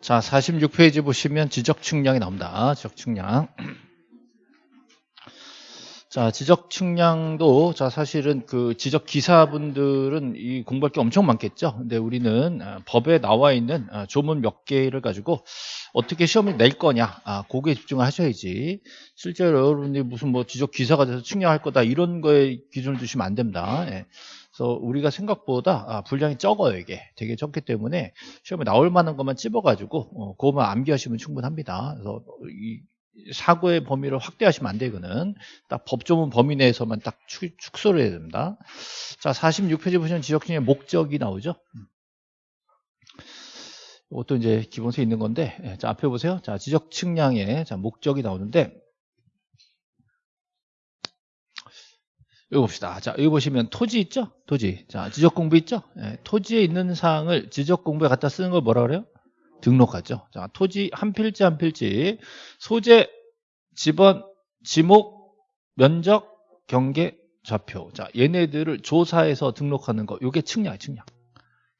자, 46페이지 보시면 지적 측량이 나옵니다. 지적 측량. 자, 지적 측량도 자 사실은 그 지적 기사분들은 이 공부할 게 엄청 많겠죠. 근데 우리는 아, 법에 나와 있는 아, 조문 몇 개를 가지고 어떻게 시험을 낼 거냐, 아, 거기에 집중을 하셔야지. 실제로 여러분들이 무슨 뭐 지적 기사가 돼서 측량할 거다 이런 거에 기준을 두시면 안 됩니다. 예. 그래서 우리가 생각보다 아, 분량이 적어요 이게 되게 적기 때문에 시험에 나올 만한 것만 찝어가지고 어, 그것만 암기하시면 충분합니다. 그래서 이 사고의 범위를 확대하시면 안 되거든. 딱 법조문 범위 내에서만 딱 축, 소를 해야 됩니다. 자, 46페이지 보시면 지적증의 목적이 나오죠. 이것도 이제 기본서에 있는 건데, 예, 자, 앞에 보세요. 자, 지적 측량의 자, 목적이 나오는데, 여기 봅시다. 자, 여기 보시면 토지 있죠? 토지. 자, 지적 공부 있죠? 예, 토지에 있는 사항을 지적 공부에 갖다 쓰는 걸 뭐라 그래요? 등록하죠. 자, 토지 한 필지 한 필지, 소재, 지번, 지목, 면적, 경계, 좌표. 자, 얘네들을 조사해서 등록하는 거. 이게 측량이에요, 측량.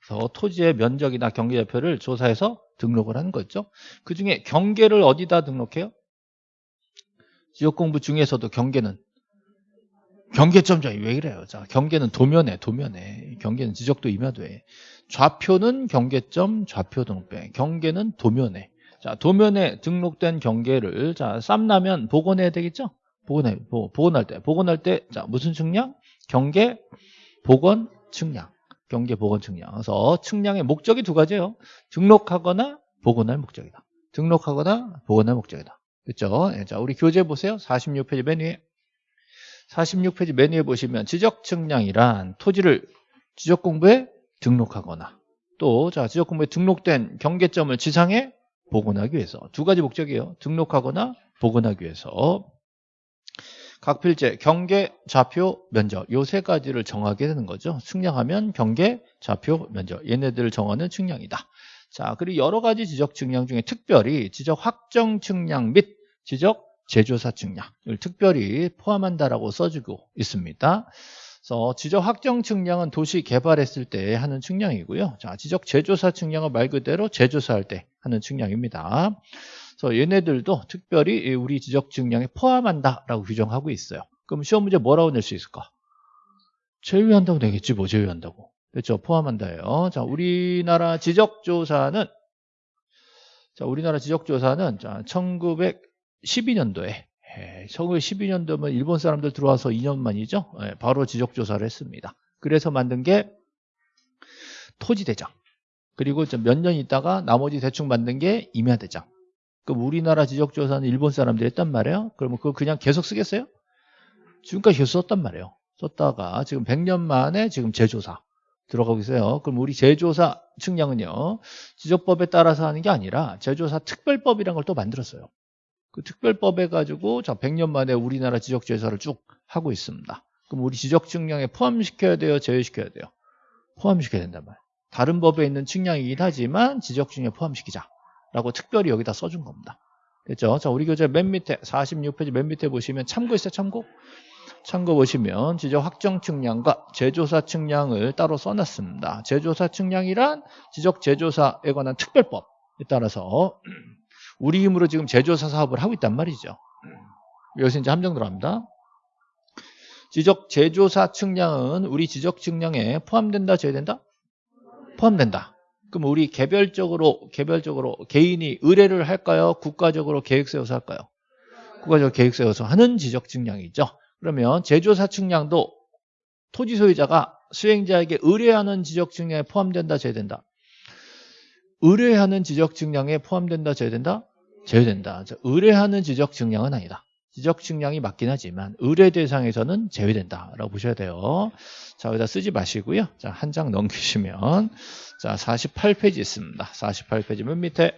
그래서 토지의 면적이나 경계 좌표를 조사해서 등록을 하는 거죠. 그 중에 경계를 어디다 등록해요? 지역 공부 중에서도 경계는 경계점장이 왜 그래요? 자, 경계는 도면에, 도면에. 경계는 지적도 임야도에. 좌표는 경계점, 좌표 등록배. 경계는 도면에. 자, 도면에 등록된 경계를, 자, 쌈나면 복원해야 되겠죠? 복원해, 복원할 때. 복원할 때, 자, 무슨 측량? 경계, 복원, 측량. 경계, 복원, 측량. 그래서 측량의 목적이 두 가지예요. 등록하거나 복원할 목적이다. 등록하거나 복원할 목적이다. 그렇죠? 자, 우리 교재 보세요. 46페이지 맨 위에. 46페이지 맨 위에 보시면 지적 측량이란 토지를 지적 공부에 등록하거나 또 자 지적 공부에 등록된 경계점을 지상에 복원하기 위해서 두 가지 목적이에요. 등록하거나 복원하기 위해서 각 필지 경계, 좌표, 면적 요 세 가지를 정하게 되는 거죠. 측량하면 경계, 좌표, 면적 얘네들을 정하는 측량이다. 자 그리고 여러 가지 지적 측량 중에 특별히 지적 확정 측량 및 지적 제조사 측량을 특별히 포함한다라고 써주고 있습니다. 그래서 지적 확정 측량은 도시 개발했을 때 하는 측량이고요. 자, 지적 제조사 측량은 말 그대로 제조사할 때 하는 측량입니다. 그래서 얘네들도 특별히 우리 지적 측량에 포함한다라고 규정하고 있어요. 그럼 시험 문제 뭐라고 낼 수 있을까? 제외한다고 되겠지 뭐 제외한다고. 그렇죠. 포함한다예요. 자, 우리나라 지적조사는 자, 우리나라 지적조사는 자, 1900 12년도에 1912년도면 일본 사람들 들어와서 2년 만이죠. 예, 바로 지적조사를 했습니다. 그래서 만든 게 토지대장. 그리고 몇 년 있다가 나머지 대충 만든 게 임야대장. 그럼 우리나라 지적조사는 일본 사람들이 했단 말이에요. 그러면 그거 그냥 계속 쓰겠어요? 지금까지 계속 썼단 말이에요. 썼다가 지금 100년 만에 지금 재조사 들어가고 있어요. 그럼 우리 재조사 측량은요. 지적법에 따라서 하는 게 아니라 재조사 특별법이라는 걸 또 만들었어요. 그 특별법 해가지고 자 100년 만에 우리나라 지적재사를 쭉 하고 있습니다. 그럼 우리 지적 측량에 포함시켜야 돼요? 제외시켜야 돼요? 포함시켜야 된단 말이에요. 다른 법에 있는 측량이긴 하지만 지적 측량에 포함시키자. 라고 특별히 여기다 써준 겁니다. 됐죠? 자, 우리 교재 맨 밑에 46페이지 맨 밑에 보시면 참고 있어요, 참고? 참고 보시면 지적 확정 측량과 제조사 측량을 따로 써놨습니다. 제조사 측량이란 지적 제조사에 관한 특별법에 따라서 우리 힘으로 지금 제조사 사업을 하고 있단 말이죠. 여기서 이제 함정 들어갑니다. 지적 제조사 측량은 우리 지적 측량에 포함된다, 제외된다? 포함된다. 그럼 우리 개별적으로, 개별적으로 개인이 의뢰를 할까요? 국가적으로 계획 세워서 할까요? 국가적으로 계획 세워서 하는 지적 측량이죠. 그러면 제조사 측량도 토지 소유자가 수행자에게 의뢰하는 지적 측량에 포함된다, 제외된다? 의뢰하는 지적 측량에 포함된다, 제외된다? 제외된다. 의뢰하는 지적 측량은 아니다. 지적 측량이 맞긴 하지만 의뢰 대상에서는 제외된다라고 보셔야 돼요. 자, 여기다 쓰지 마시고요. 자, 한 장 넘기시면 자, 48페이지 있습니다. 48페이지 맨 밑에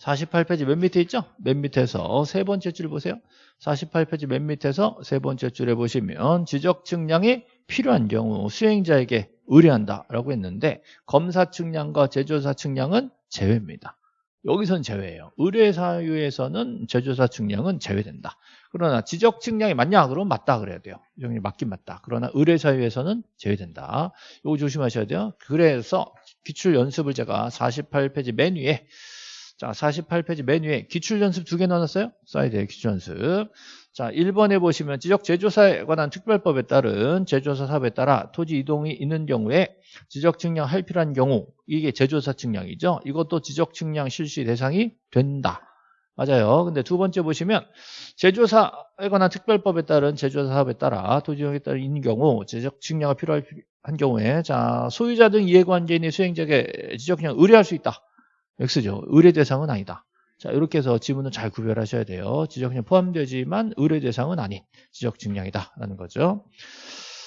48페이지 맨 밑에 있죠? 맨 밑에서 세 번째 줄 보세요. 48페이지 맨 밑에서 세 번째 줄에 보시면 지적 측량이 필요한 경우 수행자에게 의뢰한다라고 했는데 검사 측량과 제조사 측량은 제외입니다. 여기선 제외예요. 의뢰 사유에서는 제조사 측량은 제외된다. 그러나 지적 측량이 맞냐? 그러면 맞다 그래야 돼요. 맞긴 맞다. 그러나 의뢰 사유에서는 제외된다. 이거 조심하셔야 돼요. 그래서 기출 연습을 제가 48페이지 맨 위에 자 48페이지 맨 위에 기출 연습 두 개 넣어놨어요. 사이드에 기출 연습. 자 1번에 보시면 지적 제조사에 관한 특별법에 따른 제조사 사업에 따라 토지 이동이 있는 경우에 지적 측량 할 필요한 경우 이게 제조사 측량이죠. 이것도 지적 측량 실시 대상이 된다. 맞아요. 근데 두 번째 보시면 제조사에 관한 특별법에 따른 제조사 사업에 따라 토지 이동에 따른 있는 경우 지적 측량이 필요한 경우에 자 소유자 등 이해관계인의 수행자에게 지적 측량 의뢰할 수 있다. X죠. 의뢰 대상은 아니다. 자 이렇게 해서 지문은 잘 구별하셔야 돼요. 지적 측량 포함되지만 의뢰 대상은 아닌 지적 측량이다 라는 거죠.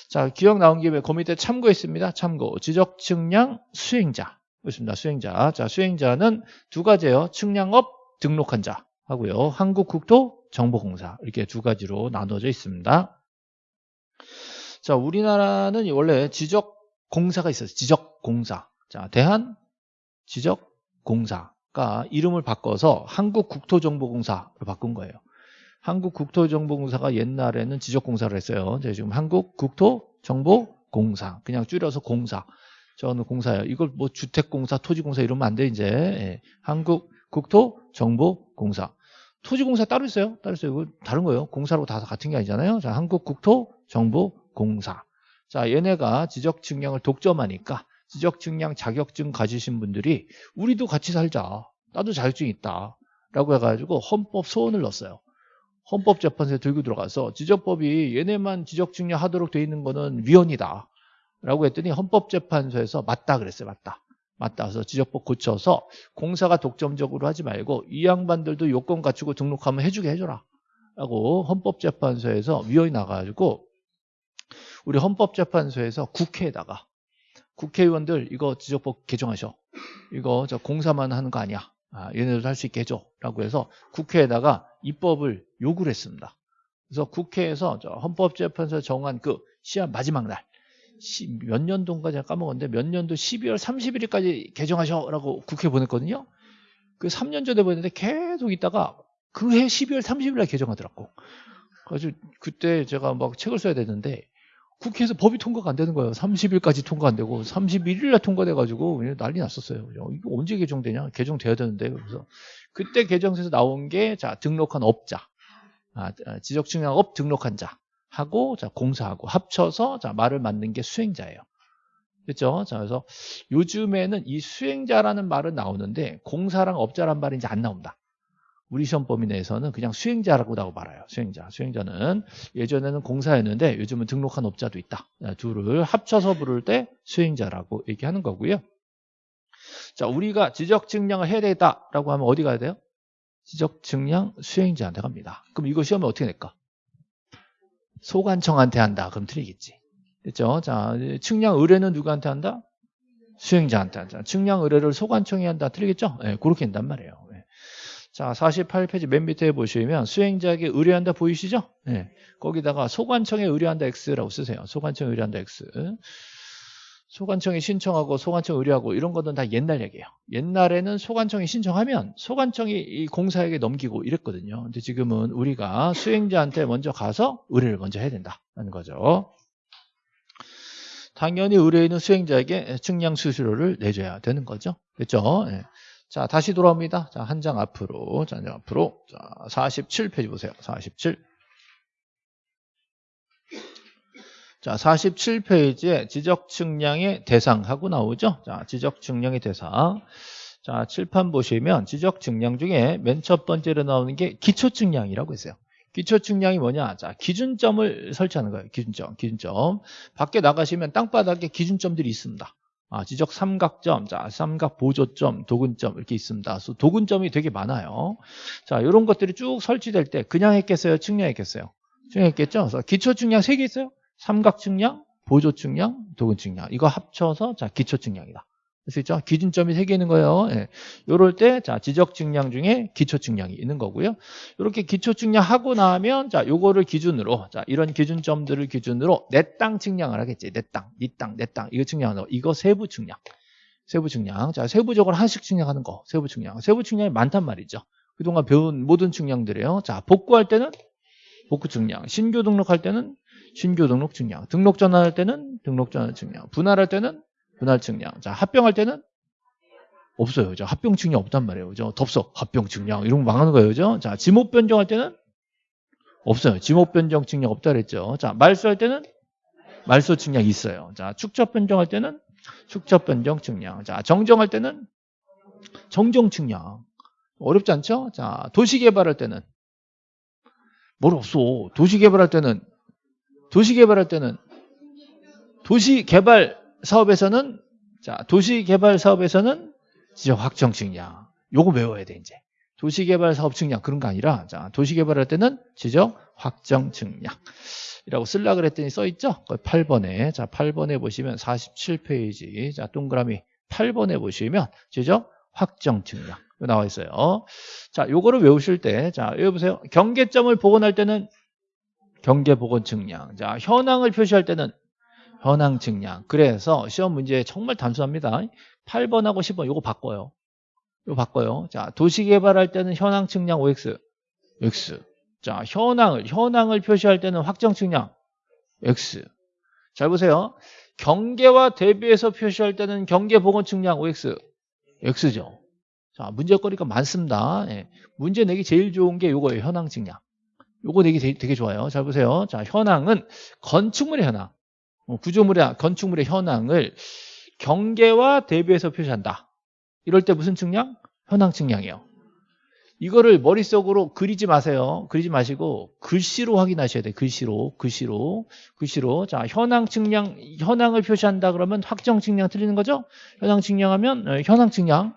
자 기억 나온 김에 그 밑에 참고했습니다. 참고 지적 측량 수행자 있습니다. 수행자 자 수행자는 두 가지예요. 측량업 등록한 자 하고요. 한국국토정보공사 이렇게 두 가지로 나눠져 있습니다. 자, 우리나라는 원래 지적공사가 있어요. 지적공사. 자, 대한 지적공사 가 이름을 바꿔서 한국국토정보공사로 바꾼 거예요. 한국국토정보공사가 옛날에는 지적공사를 했어요. 지금 한국국토정보공사. 그냥 줄여서 공사. 저는 공사예요. 이걸 뭐 주택공사, 토지공사 이러면 안 돼, 이제. 예. 한국 국토정보공사. 토지공사 따로 있어요. 따로 있어요. 이거 다른 거예요. 공사로 다 같은 게 아니잖아요. 자, 한국국토정보공사. 자, 얘네가 지적 측량을 독점하니까 지적 측량 자격증 가지신 분들이 우리도 같이 살자. 나도 자격증 있다. 라고 해가지고 헌법 소원을 넣었어요. 헌법재판소에 들고 들어가서 지적법이 얘네만 지적 측량 하도록 돼 있는 거는 위헌이다. 라고 했더니 헌법재판소에서 맞다 그랬어요. 맞다. 맞다. 그래서 지적법 고쳐서 공사가 독점적으로 하지 말고 이 양반들도 요건 갖추고 등록하면 해주게 해줘라. 라고 헌법재판소에서 위원이 나가지고 우리 헌법재판소에서 국회에다가 국회의원들 이거 지적법 개정하셔. 이거 저 공사만 하는 거 아니야. 아, 얘네들도 할 수 있게 해줘. 라고 해서 국회에다가 입법을 요구를 했습니다. 그래서 국회에서 헌법재판소 정한 그 시한 마지막 날몇 년도인가 제가 까먹었는데 몇 년도 12월 31일까지 개정하셔라고 국회 보냈거든요. 그 3년 전에 보냈는데 계속 있다가 그해 12월 30일 날 개정하더라고. 그래서 그때 제가 막 책을 써야 되는데 국회에서 법이 통과가 안 되는 거예요. 30일까지 통과 안 되고 31일 날 통과돼가지고 난리 났었어요. 이거 언제 개정되냐? 개정돼야 되는데 그래서 그때 개정돼서 나온 게 자 등록한 업자, 아, 지적측량업 등록한 자. 하고 자 공사하고 합쳐서 자 말을 만든 게 수행자예요. 그렇죠? 자 그래서 요즘에는 이 수행자라는 말은 나오는데 공사랑 업자란 말이 이제 안 나온다. 우리 시험 범위 내에서는 그냥 수행자라고 말아요. 수행자. 수행자는 예전에는 공사였는데 요즘은 등록한 업자도 있다. 둘을 합쳐서 부를 때 수행자라고 얘기하는 거고요. 자, 우리가 지적 증량을 해야 되겠다라고 하면 어디 가야 돼요? 지적 증량 수행자한테 갑니다. 그럼 이거 시험에 어떻게 낼까? 소관청한테 한다. 그럼 틀리겠지. 그렇죠? 자, 측량 의뢰는 누구한테 한다? 수행자한테 한다. 측량 의뢰를 소관청이 한다. 틀리겠죠? 네, 그렇게 한단 말이에요. 네. 자, 48페이지 맨 밑에 보시면 수행자에게 의뢰한다 보이시죠? 네. 거기다가 소관청에 의뢰한다 X라고 쓰세요. 소관청에 의뢰한다 X. 소관청이 신청하고 소관청 의뢰하고 이런 것은 다 옛날 얘기예요. 옛날에는 소관청이 신청하면 소관청이 이 공사에게 넘기고 이랬거든요. 근데 지금은 우리가 수행자한테 먼저 가서 의뢰를 먼저 해야 된다는 거죠. 당연히 의뢰인은 수행자에게 측량 수수료를 내줘야 되는 거죠. 그렇죠? 네. 자, 다시 돌아옵니다. 자, 한 장 앞으로. 자, 한 장 앞으로. 자, 47페이지 보세요. 47. 자, 47페이지에 지적 측량의 대상하고 나오죠. 자, 지적 측량의 대상. 자, 칠판 보시면 지적 측량 중에 맨 첫 번째로 나오는 게 기초 측량이라고 있어요. 기초 측량이 뭐냐? 자, 기준점을 설치하는 거예요. 기준점, 기준점. 밖에 나가시면 땅바닥에 기준점들이 있습니다. 아, 지적 삼각점, 자, 삼각 보조점, 도근점 이렇게 있습니다. 그래서 도근점이 되게 많아요. 자, 이런 것들이 쭉 설치될 때 그냥 했겠어요? 측량했겠어요? 측량했겠죠? 그래서 기초 측량 세 개 있어요? 삼각 측량, 보조 측량, 도근 측량. 이거 합쳐서 자 기초 측량이다. 그수 있죠? 기준점이 세 개 있는 거예요. 예. 요럴 때, 자, 지적 측량 중에 기초 측량이 있는 거고요. 이렇게 기초 측량하고 나면, 자, 요거를 기준으로, 자, 이런 기준점들을 기준으로 내 땅 측량을 하겠지. 내 땅, 네 땅, 내 땅. 이거 측량하는 거. 이거 세부 측량. 세부 측량. 자, 세부적으로 하나씩 측량하는 거. 세부 측량. 세부 측량이 많단 말이죠. 그동안 배운 모든 측량들이에요. 자, 복구할 때는 복구 측량. 신규 등록할 때는 신규 등록 증량, 등록 전환할 때는 등록 전환 증량, 분할할 때는 분할 측량. 자, 합병할 때는 없어요. 그죠? 합병 측량 없단 말이에요. 그죠? 덥석, 합병 측량. 이런 거 망하는 거예요. 그죠? 자, 지목 변경할 때는 없어요. 지목 변경 측량 없다 그랬죠. 자, 말소할 때는 말소 측량 있어요. 자, 축적 변경할 때는 축적 변경 측량. 자, 정정할 때는 정정 측량. 어렵지 않죠? 자, 도시 개발할 때는 뭘 없어. 도시 개발할 때는 도시 개발할 때는 도시 개발 사업에서는 자, 도시 개발 사업에서는 지적 확정 측량. 요거 외워야 돼, 이제. 도시 개발 사업 측량 그런 거 아니라 자, 도시 개발할 때는 지적 확정 측량. 이라고 쓸라 그랬더니 써 있죠? 8번에 자, 8번에 보시면 47페이지. 자, 동그라미 8번에 보시면 지적 확정 측량. 나와 있어요. 자, 요거를 외우실 때, 자, 여기 보세요. 경계점을 복원할 때는 경계 복원 측량. 자, 현황을 표시할 때는 현황 측량. 그래서 시험 문제 정말 단순합니다. 8번하고 10번 요거 바꿔요. 요거 바꿔요. 자, 도시 개발할 때는 현황 측량 OX. X. 자, 현황을 현황을 표시할 때는 확정 측량 X. 잘 보세요. 경계와 대비해서 표시할 때는 경계 복원 측량 OX. X죠. 자, 문제거리가 많습니다. 예. 문제 내기 제일 좋은 게 요거예요. 현황 측량. 요거 되게, 되게 좋아요. 잘 보세요. 자, 현황은 건축물의 현황. 어, 구조물의 건축물의 현황을 경계와 대비해서 표시한다. 이럴 때 무슨 측량? 현황 측량이에요. 이거를 머릿속으로 그리지 마세요. 그리지 마시고 글씨로 확인하셔야 돼요. 글씨로, 글씨로, 글씨로. 자, 현황 측량, 현황을 표시한다 그러면 확정 측량 틀리는 거죠? 현황 측량하면 어, 현황 측량.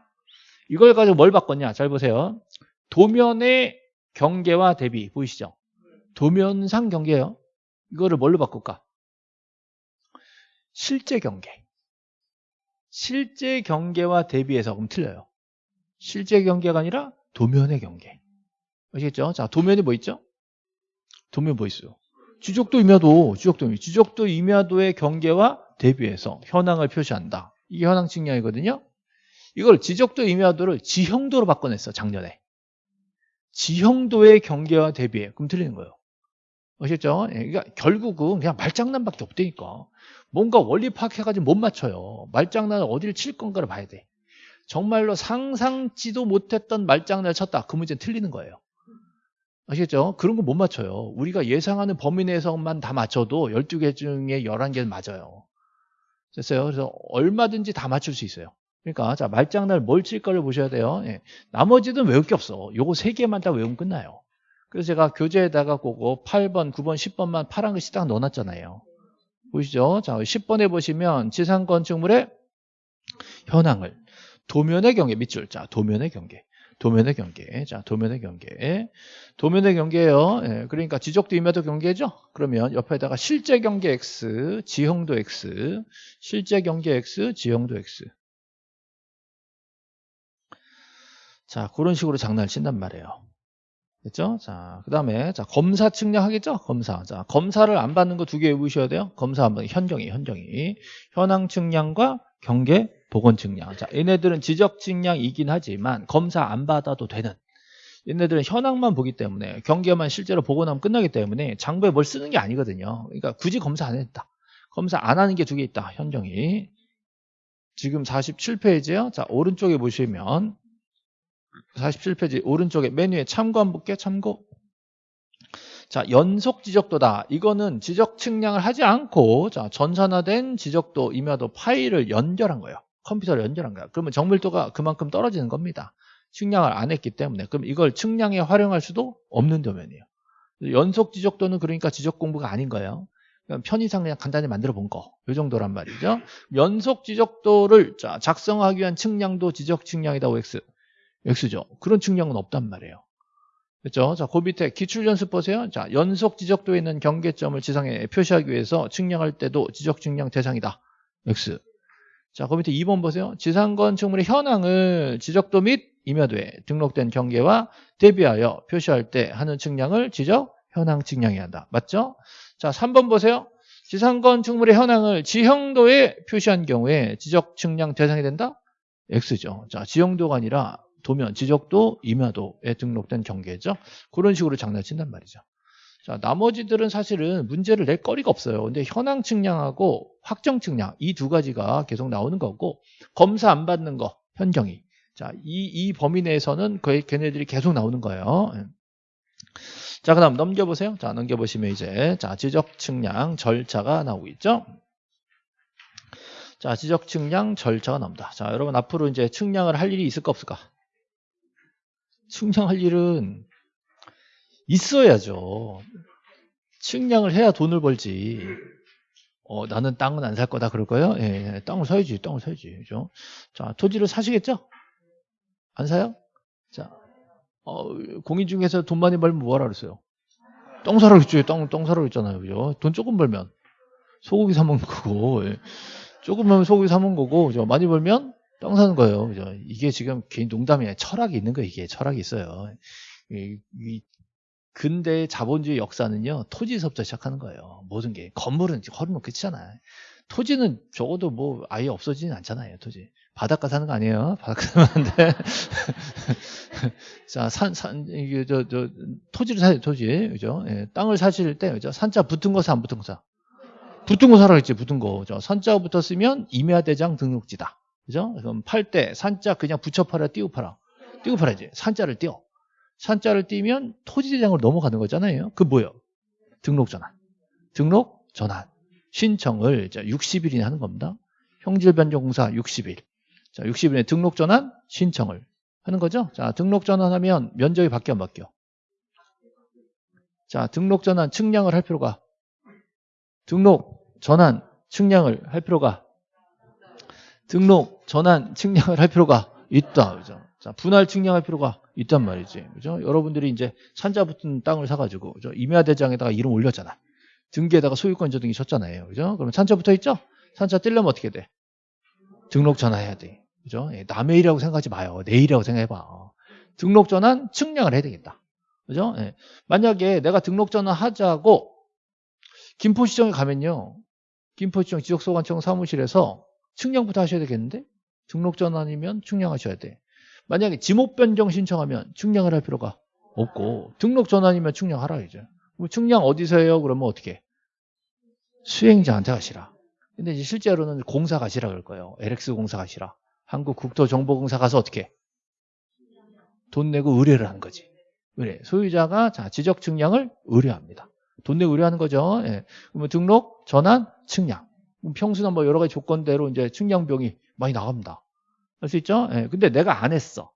이걸 가지고 뭘 바꿨냐? 잘 보세요. 도면의 경계와 대비 보이시죠? 도면상 경계예요. 이거를 뭘로 바꿀까? 실제 경계. 실제 경계와 대비해서 그럼 틀려요. 실제 경계가 아니라 도면의 경계. 아시겠죠? 자, 도면이 뭐 있죠? 도면 뭐 있어요? 주적도 임야도, 주적도 임야, 주적도 임야도의 경계와 대비해서 현황을 표시한다. 이게 현황 측량이거든요. 이걸 지적도 임야도를 지형도로 바꿔냈어, 작년에. 지형도의 경계와 대비해. 그럼 틀리는 거예요. 아시겠죠? 예, 그러니까 결국은 그냥 말장난밖에 없다니까. 뭔가 원리 파악해가지고 못 맞춰요. 말장난을 어디를 칠 건가를 봐야 돼. 정말로 상상지도 못했던 말장난을 쳤다. 그 문제는 틀리는 거예요. 아시겠죠? 그런 거 못 맞춰요. 우리가 예상하는 범위 내에서만 다 맞춰도 12개 중에 11개는 맞아요. 됐어요? 그래서 얼마든지 다 맞출 수 있어요. 그러니까 자 말장난 뭘 칠까를 보셔야 돼요. 예. 나머지는 외울 게 없어. 요거 세 개만 다 외우면 끝나요. 그래서 제가 교재에다가 그거 8번, 9번, 10번만 파란 글씨 딱 넣어놨잖아요. 보이시죠? 자 10번에 보시면 지상 건축물의 현황을 도면의 경계 밑줄. 자 도면의 경계. 도면의 경계. 자, 도면의 경계. 도면의 경계예요. 예, 그러니까 지적도 임야도 경계죠. 그러면 옆에다가 실제 경계 X, 지형도 X, 실제 경계 X, 지형도 X. 자, 그런 식으로 장난을 친단 말이에요. 됐죠? 자, 그 다음에, 자, 검사 측량 하겠죠? 검사. 자, 검사를 안 받는 거 두 개 외우셔야 돼요. 검사 한 번, 현정이, 현정이. 현황 측량과 경계 보건 측량. 자, 얘네들은 지적 측량이긴 하지만 검사 안 받아도 되는. 얘네들은 현황만 보기 때문에 경계만 실제로 보고 나면 끝나기 때문에 장부에 뭘 쓰는 게 아니거든요. 그러니까 굳이 검사 안 했다. 검사 안 하는 게 두 개 있다. 현정이. 지금 47페이지요. 자, 오른쪽에 보시면 47페이지 오른쪽에 메뉴에 참고 한번 볼게요. 참고. 자, 연속 지적도다. 이거는 지적 측량을 하지 않고 자, 전산화된 지적도, 임야도 파일을 연결한 거예요. 컴퓨터를 연결한 거야. 그러면 정밀도가 그만큼 떨어지는 겁니다. 측량을 안 했기 때문에. 그럼 이걸 측량에 활용할 수도 없는 도면이에요. 연속 지적도는 그러니까 지적 공부가 아닌 거예요. 편의상 그냥 간단히 만들어 본 거. 이 정도란 말이죠. 연속 지적도를 작성하기 위한 측량도 지적 측량이다 OX. X죠. 그런 측량은 없단 말이에요. 그렇죠? 자, 그 밑에 기출 연습 보세요. 자, 연속 지적도에 있는 경계점을 지상에 표시하기 위해서 측량할 때도 지적 측량 대상이다. X. 자, 그 밑에 2번 보세요. 지상 건축물의 현황을 지적도 및 임야도에 등록된 경계와 대비하여 표시할 때 하는 측량을 지적 현황 측량해야 한다. 맞죠? 자, 3번 보세요. 지상 건축물의 현황을 지형도에 표시한 경우에 지적 측량 대상이 된다? X죠. 자, 지형도가 아니라 도면, 지적도, 임야도에 등록된 경계죠. 그런 식으로 장난친단 말이죠. 자, 나머지들은 사실은 문제를 낼 거리가 없어요. 근데 현황 측량하고 확정 측량 이 두 가지가 계속 나오는 거고 검사 안 받는 거 현경이. 자, 이, 이 범위 내에서는 거의 걔네들이 계속 나오는 거예요. 예. 자, 그 다음 넘겨보세요. 자, 넘겨보시면 이제, 자, 지적 측량 절차가 나오고 있죠. 자, 지적 측량 절차가 나옵니다. 자, 여러분 앞으로 이제 측량을 할 일이 있을까 없을까? 측량할 일은 있어야죠. 측량을 해야 돈을 벌지. 어, 나는 땅은 안 살 거다 그럴 거예요? 예, 땅을 사야지, 땅을 사야지. 그죠? 자, 토지를 사시겠죠? 안 사요? 자, 어, 공인중개사 돈 많이 벌면 뭐 하라 그랬어요? 땅 사라 그랬죠. 땅, 땅 사라 그랬잖아요. 그죠? 돈 조금 벌면 소고기 사 먹는 거고, 예. 조금 벌면 소고기 사 먹는 거고, 그죠? 많이 벌면 땅 사는 거예요. 그죠? 이게 지금 개인 농담이 아니라 철학이 있는 거예요. 이게 철학이 있어요. 이, 이 근대 자본주의 역사는요 토지에서부터 시작하는 거예요. 모든 게 건물은 허르면 끝이잖아요. 토지는 적어도 뭐 아예 없어지진 않잖아요. 토지 바닷가 사는 거 아니에요. 바닷가 안 돼. 자, 산, 산, 이게 저, 저, 토지를 사요, 토지. 그죠? 예, 땅을 사실 때, 그죠? 산자 붙은 거 사, 안 붙은 거 사? 붙은 거 사라 그랬지, 붙은 거. 그죠? 산자가 붙었으면 임야대장 등록지다. 그죠? 그럼 팔 때, 산자 그냥 붙여 팔아, 띄우 팔아. 띄우 팔아야지. 산자를 띄워. 산자를 띄면 토지대장으로 넘어가는 거잖아요. 그 뭐예요? 등록 전환. 등록 전환. 신청을 60일이나 하는 겁니다. 형질 변경 공사 60일. 자, 60일에 등록 전환 신청을 하는 거죠. 자, 등록 전환하면 면적이 바뀌어 안 바뀌어? 자, 등록 전환 측량을 할 필요가 등록 전환 측량을 할 필요가 등록 전환 측량을 할 필요가 있다. 그죠? 자, 분할 측량할 필요가 있단 말이지. 그죠? 여러분들이 이제 산자 붙은 땅을 사가지고, 그죠? 임야대장에다가 이름 올렸잖아. 등기에다가 소유권 저등기 쳤잖아요. 그죠? 그러면 산자 붙어 있죠? 산자 떼려면 어떻게 돼? 등록 전환해야 돼. 그죠? 예, 남의 일이라고 생각하지 마요. 내 일이라고 생각해봐. 등록 전환 측량을 해야 되겠다. 그죠? 예. 만약에 내가 등록 전환 하자고 김포시청에 가면요. 김포시청 지적소관청 사무실에서 측량부터 하셔야 되겠는데? 등록 전환이면 측량하셔야 돼. 만약에 지목 변경 신청하면 측량을 할 필요가 없고 등록 전환이면 측량하라 이제. 측량 어디서 해요? 그러면 어떻게? 수행자한테 가시라. 근데 이제 실제로는 공사 가시라 그럴 거예요. LX 공사 가시라. 한국국토정보공사 가서 어떻게? 돈 내고 의뢰를 하는 거지. 의뢰. 소유자가 자 지적 측량을 의뢰합니다. 돈 내고 의뢰하는 거죠. 예. 그러면 등록, 전환, 측량. 평수나 뭐 여러 가지 조건대로 이제 측량 비용이 많이 나갑니다. 할 수 있죠? 예. 근데 내가 안 했어.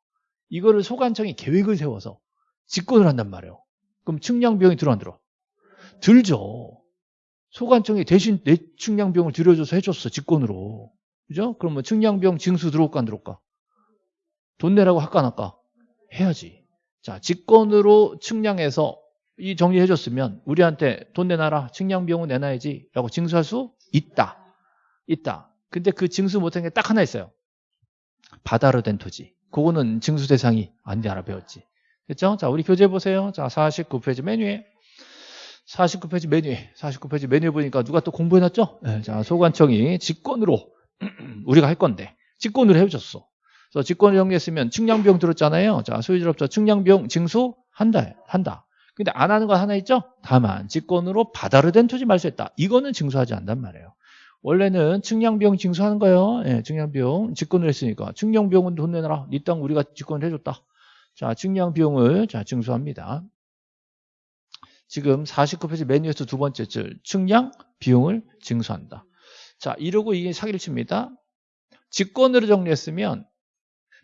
이거를 소관청이 계획을 세워서 직권을 한단 말이에요. 그럼 측량 비용이 들어 안 들어? 들죠. 소관청이 대신 내 측량 비용을 들여줘서 해줬어. 직권으로. 그죠? 그러면 측량 비용 징수 들어올까 안 들어올까? 돈 내라고 할까 안 할까? 해야지. 자, 직권으로 측량해서 이 정리해줬으면 우리한테 돈 내놔라. 측량 비용은 내놔야지. 라고 징수할 수 있다. 있다. 근데 그 징수 못한 게 딱 하나 있어요. 바다로 된 토지. 그거는 징수 대상이 아닌데 알아 배웠지. 됐죠? 자, 우리 교재 보세요. 자, 49페이지 메뉴에. 49페이지 메뉴에. 49페이지 메뉴 보니까 누가 또 공부해놨죠? 네, 자, 소관청이 직권으로 우리가 할 건데 직권으로 해줬어. 그래서 직권을 정리했으면 측량비용 들었잖아요. 자, 소유자로부터 측량비용 징수 한다. 한다. 근데 안 하는 거 하나 있죠? 다만 직권으로 바다로 된 토지 말소했다. 이거는 징수하지 않단 말이에요. 원래는 측량비용 징수하는 거예요. 예, 측량비용 직권을 했으니까 측량비용은 돈 내놔라. 네 땅 우리가 직권을 해줬다. 자, 측량비용을 자 징수합니다. 지금 49페이지 메뉴에서 두 번째 줄 측량 비용을 징수한다. 자, 이러고 이게 사기를 칩니다. 직권으로 정리했으면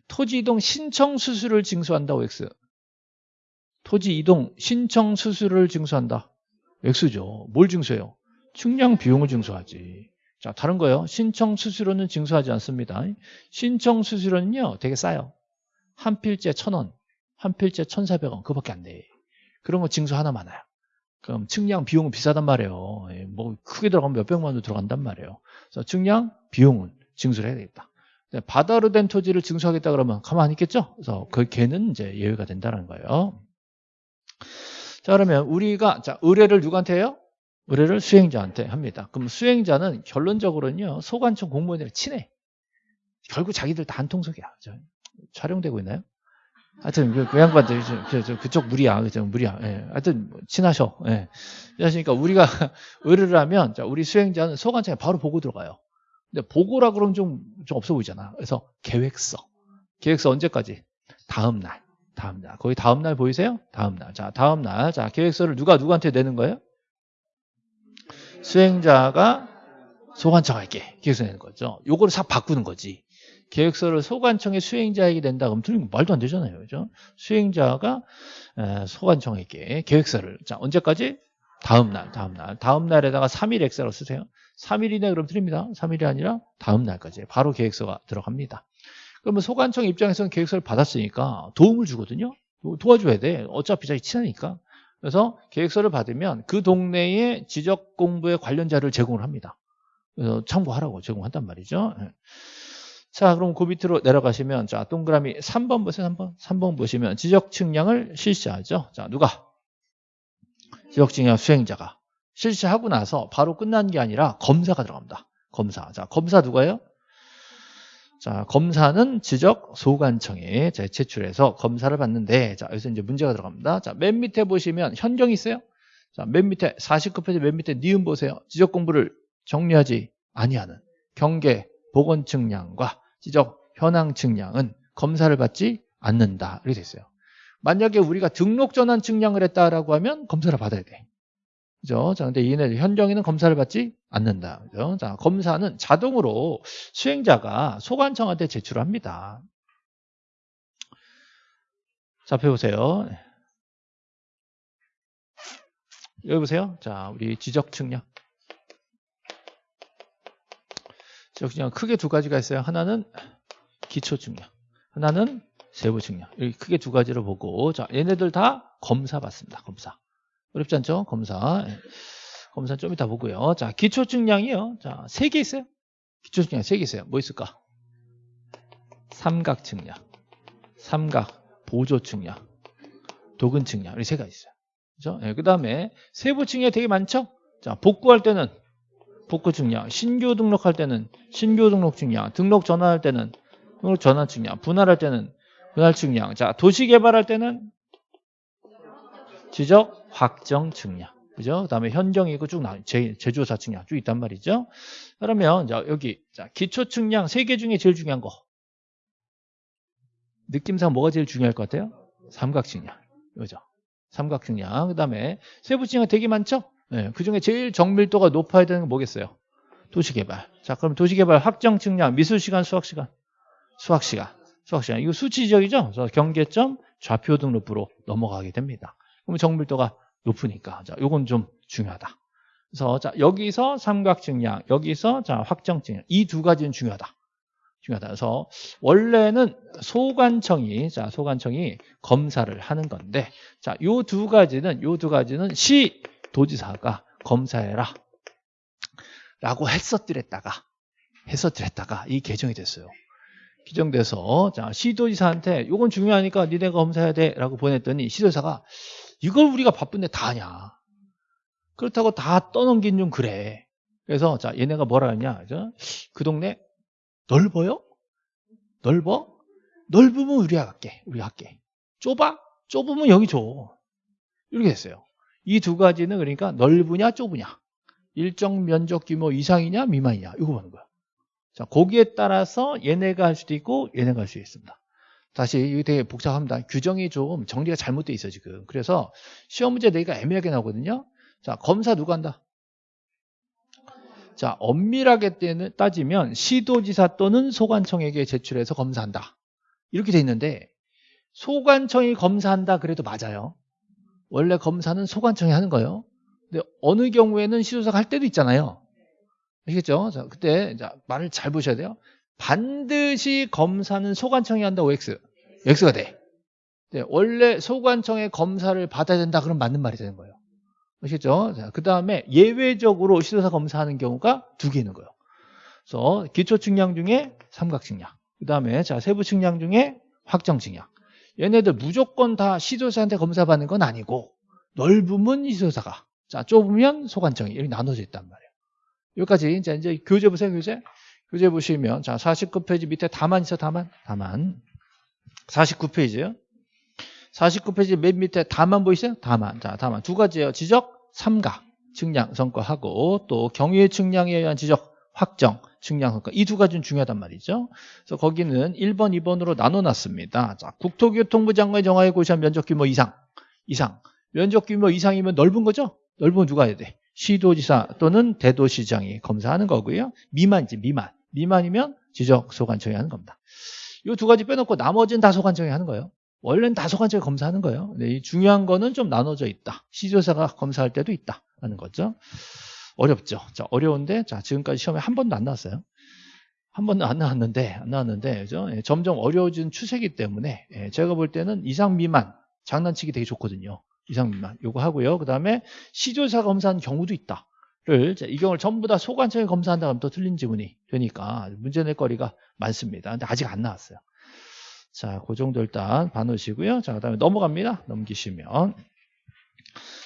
토지 이동 신청 수수료를 징수한다고 X. 토지 이동 신청 수수료를 징수한다. X죠. 뭘 징수해요? 측량 비용을 징수하지. 자, 다른 거요. 신청 수수료는 징수하지 않습니다. 신청 수수료는요, 되게 싸요. 한 필째 천 원, 한 필째 천사백 원, 그거밖에 안 돼. 그런 거 징수 하나 많아요. 그럼 측량 비용은 비싸단 말이에요. 예, 뭐 크게 들어가면 몇백만 원도 들어간단 말이에요. 그래서 측량 비용은 징수를 해야 되겠다. 바다로 된 토지를 징수하겠다 그러면 가만히 있겠죠? 그래서 그 개는 이제 예외가 된다는 거예요. 자, 그러면 우리가 자, 의뢰를 누구한테 해요? 의뢰를 수행자한테 합니다. 그럼 수행자는 결론적으로는요, 소관청 공무원이랑 친해. 결국 자기들 다 한 통속이야. 촬영되고 있나요? 하여튼 그, 그 양반들 저, 저, 그쪽 무리야. 그죠 무리야. 예. 하여튼 뭐 친하셔. 예. 그러니까 우리가 의뢰를 하면 자, 우리 수행자는 소관청에 바로 보고 들어가요. 근데 보고라 그러면 좀, 좀 없어 보이잖아. 그래서 계획서. 계획서 언제까지? 다음날. 다음날. 거기 다음날 보이세요? 다음날. 자 다음날. 자 계획서를 누가 누구한테 내는 거예요 수행자가 소관청에게 계획서 내는 거죠 요거를 싹 바꾸는 거지 계획서를 소관청의 수행자에게 낸다 그러면 틀린 거 말도 안 되잖아요. 그죠? 수행자가 소관청에게 계획서를 자, 언제까지? 다음 날, 다음 날. 다음 날에다가 3일 엑셀로 쓰세요. 3일 이내 그럼 틀립니다. 3일이 아니라 다음 날까지 바로 계획서가 들어갑니다. 그러면 소관청 입장에서는 계획서를 받았으니까 도움을 주거든요. 도와줘야 돼. 어차피 자기 친하니까. 그래서 계획서를 받으면 그 동네의 지적 공부에 관련 자료를 제공을 합니다. 그래서 참고하라고 제공한단 말이죠. 예. 자, 그럼 그 밑으로 내려가시면, 자, 동그라미 3번 보세요, 3번. 3번 보시면 지적 측량을 실시하죠. 자, 누가? 지적 측량 수행자가. 실시하고 나서 바로 끝난 게 아니라 검사가 들어갑니다. 검사. 자, 검사 누가요? 자, 검사는 지적 소관청에 제출해서 검사를 받는데, 자, 여기서 이제 문제가 들어갑니다. 자, 맨 밑에 보시면 현경이 있어요. 자, 맨 밑에 49페이지 맨 밑에 니은 보세요. 지적 공부를 정리하지 아니하는 경계 보건 측량과 지적 현황 측량은 검사를 받지 않는다. 이렇게 됐어요. 만약에 우리가 등록 전환 측량을 했다라고 하면 검사를 받아야 돼. 그죠? 자, 근데 얘네 현정에는 검사를 받지 않는다. 그죠? 자, 검사는 자동으로 수행자가 소관청한테 제출합니다. 자, 펴보세요. 여기 보세요. 자, 우리 지적 측량. 그냥 크게 두 가지가 있어요. 하나는 기초 측량, 하나는 세부 측량. 이렇게 크게 두 가지로 보고 자 얘네들 다 검사 받습니다. 검사. 어렵지 않죠? 검사. 예. 검사 좀 이따 보고요. 자 기초 측량이요. 자 세 개 있어요. 기초 측량 세 개 있어요. 뭐 있을까? 삼각 측량, 삼각 보조 측량, 도근 측량 이렇게 세 가지 있어요. 그죠? 예, 그 다음에 세부 측량 되게 많죠? 자 복구할 때는 복구 측량, 신규 등록할 때는 신규 등록 측량, 등록 전환할 때는 등록 전환 측량, 분할할 때는 분할 측량. 자, 도시 개발할 때는 지적 확정 측량. 그죠? 그 다음에 현정이고 쭉 나, 제, 제조사 측량 쭉 있단 말이죠. 그러면, 자, 여기, 자, 기초 측량 세 개 중에 제일 중요한 거. 느낌상 뭐가 제일 중요할 것 같아요? 삼각 측량. 그죠? 삼각 측량. 그 다음에 세부 측량 되게 많죠? 네, 그 중에 제일 정밀도가 높아야 되는 건 뭐겠어요? 도시개발. 자, 그럼 도시개발 확정 측량, 미술시간, 수학시간. 수학시간. 수학시간. 이거 수치적이죠? 그래서 경계점, 좌표 등록부로 넘어가게 됩니다. 그럼 정밀도가 높으니까. 자, 요건 좀 중요하다. 그래서 자, 여기서 삼각 측량, 여기서 자, 확정 측량. 이 두 가지는 중요하다. 중요하다. 그래서 원래는 소관청이 자, 소관청이 검사를 하는 건데 자, 요 두 가지는 요 두 가지는 시 도지사가 검사해라 라고 했었더랬다가 했었더랬다가 이 개정이 됐어요 개정돼서 자 시도지사한테 이건 중요하니까 니네가 검사해야 돼 라고 보냈더니 시도지사가 이걸 우리가 바쁜데 다 하냐? 그렇다고 다 떠넘긴 좀 그래. 그래서 자 얘네가 뭐라 했냐? 그 동네 넓어요? 넓어? 넓으면 우리가 갈게. 우리가 할게. 좁아? 좁으면 여기 줘. 이렇게 했어요. 이 두 가지는 그러니까 넓으냐 좁으냐? 일정 면적 규모 이상이냐 미만이냐? 이거 보는 거야. 자 거기에 따라서 얘네가 할 수도 있고 얘네가 할수 있습니다 다시 이게 되게 복잡합니다 규정이 좀 정리가 잘못돼 있어 지금 그래서 시험 문제 내기가 애매하게 나오거든요 자 검사 누가 한다 자 엄밀하게 따지면 시도지사 또는 소관청에게 제출해서 검사한다 이렇게 돼 있는데 소관청이 검사한다 그래도 맞아요 원래 검사는 소관청이 하는 거예요. 근데 어느 경우에는 시도사가 할 때도 있잖아요. 아시겠죠? 자, 그때 자, 말을 잘 보셔야 돼요. 반드시 검사는 소관청이 한다고 X가 돼. 네, 원래 소관청의 검사를 받아야 된다 그럼 맞는 말이 되는 거예요. 아시겠죠? 자, 그 다음에 예외적으로 시도사 검사하는 경우가 두 개 있는 거예요. 그래서 기초 측량 중에 삼각 측량. 그 다음에 자 세부 측량 중에 확정 측량. 얘네들 무조건 다 시도사한테 검사받는 건 아니고 넓으면 시도사가 자 좁으면 소관청이 이렇게 나눠져 있단 말이에요. 여기까지 이제, 이제 교재 보세요 교재. 교재 보시면 자 49페이지 밑에 다만 있어 다만 다만 49페이지요. 49페이지 맨 밑에 다만 보이세요? 다만. 자, 다만. 두 가지예요. 지적, 삼가, 측량, 성과하고 또 경유의 측량에 의한 지적, 확정, 측량, 성과. 이 두 가지는 중요하단 말이죠. 그래서 거기는 1번, 2번으로 나눠놨습니다. 자, 국토교통부 장관이 정하에 고시한 면적 규모 이상, 이상. 면적 규모 이상이면 넓은 거죠? 넓으면 누가 해야 돼? 시도지사 또는 대도시장이 검사하는 거고요. 미만이지, 미만. 미만이면 지적 소관청이 하는 겁니다. 이 두 가지 빼놓고 나머지는 다 소관청이 하는 거예요. 원래는 다 소관청이 검사하는 거예요. 근데 이 중요한 거는 좀 나눠져 있다. 시조사가 검사할 때도 있다라는 거죠. 어렵죠. 자, 어려운데 자, 지금까지 시험에 한 번도 안 나왔어요. 한 번도 안 나왔는데 안 나왔는데 그죠? 예, 점점 어려워지는 추세이기 때문에 예, 제가 볼 때는 이상 미만 장난치기 되게 좋거든요. 이상 미만 요거 하고요. 그다음에 시조사 검사한 경우도 있다. 를이 경우를 전부 다 소관청이 검사한다 하면 또 틀린 지문이 되니까 문제 낼 거리가 많습니다. 근데 아직 안 나왔어요. 자, 그 정도 일단 봐놓으시고요. 자, 그 다음에 넘어갑니다. 넘기시면.